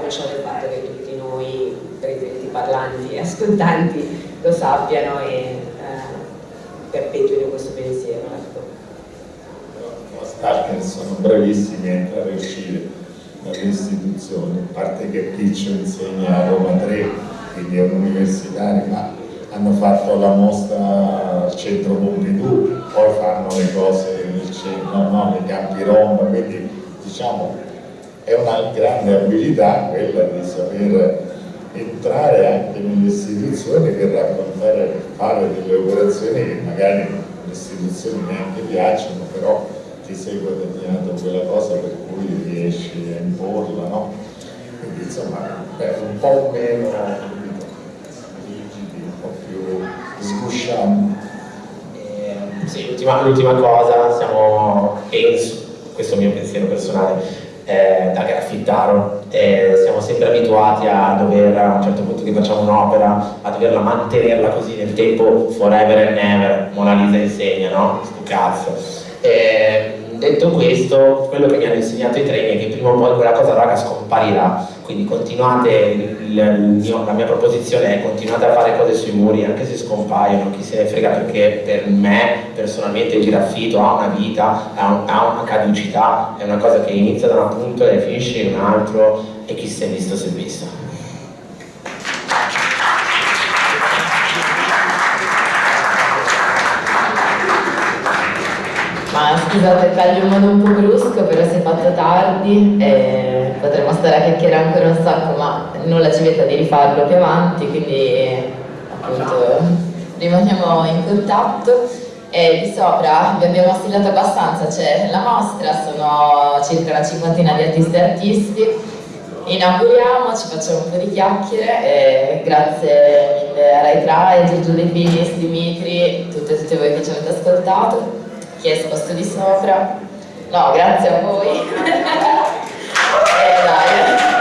Ciò del fatto che tutti noi presenti, parlanti e ascoltanti lo sappiano e eh, perpetuino questo pensiero. Ecco. Stalker sono bravissimi a entrare e uscire dalle istituzioni, a parte che Piccio insegna a Roma 3, quindi è un universitario, ma hanno fatto la mostra al centro Pompidou, poi fanno le cose nel centro, no, nei campi Roma, quindi diciamo è una grande abilità quella di saper entrare anche nelle istituzioni per raccontare, per fare delle operazioni che magari le istituzioni neanche piacciono, però ti sei guadagnato quella cosa per cui riesci a imporla, no? Quindi insomma è un po' meno rigidi, un po' più sguscianti. l'ultima cosa, siamo, penso, questo è il mio pensiero personale, eh, da graffittaro, eh, siamo sempre abituati a dover, a un certo punto che facciamo un'opera, a doverla mantenerla così nel tempo forever and never, Mona Lisa insegna, no? Sto cazzo. Eh, detto questo, quello che mi hanno insegnato i treni è che prima o poi quella cosa raga scomparirà, quindi continuate, mio, la mia proposizione è continuate a fare cose sui muri anche se scompaiono, chi se ne frega perché per me personalmente il giraffito ha una vita, ha, ha una caducità, è una cosa che inizia da un punto e finisce in un altro e chi si è visto si è visto. Ma scusate, taglio in modo un po' brusco, però si è fatto tardi e potremmo stare a chiacchierare ancora un sacco, ma nulla ci vieta di rifarlo più avanti, quindi appunto rimaniamo in contatto. E di sopra vi abbiamo stillato abbastanza, c'è la mostra, sono circa una cinquantina di artisti e artisti. Inauguriamo, ci facciamo un po' di chiacchiere grazie mille a Rai Tra, Giorgio De Finis, Dimitri, tutte e tutti voi che ci avete ascoltato chi è esposto di sopra. No, grazie a voi. eh, dai.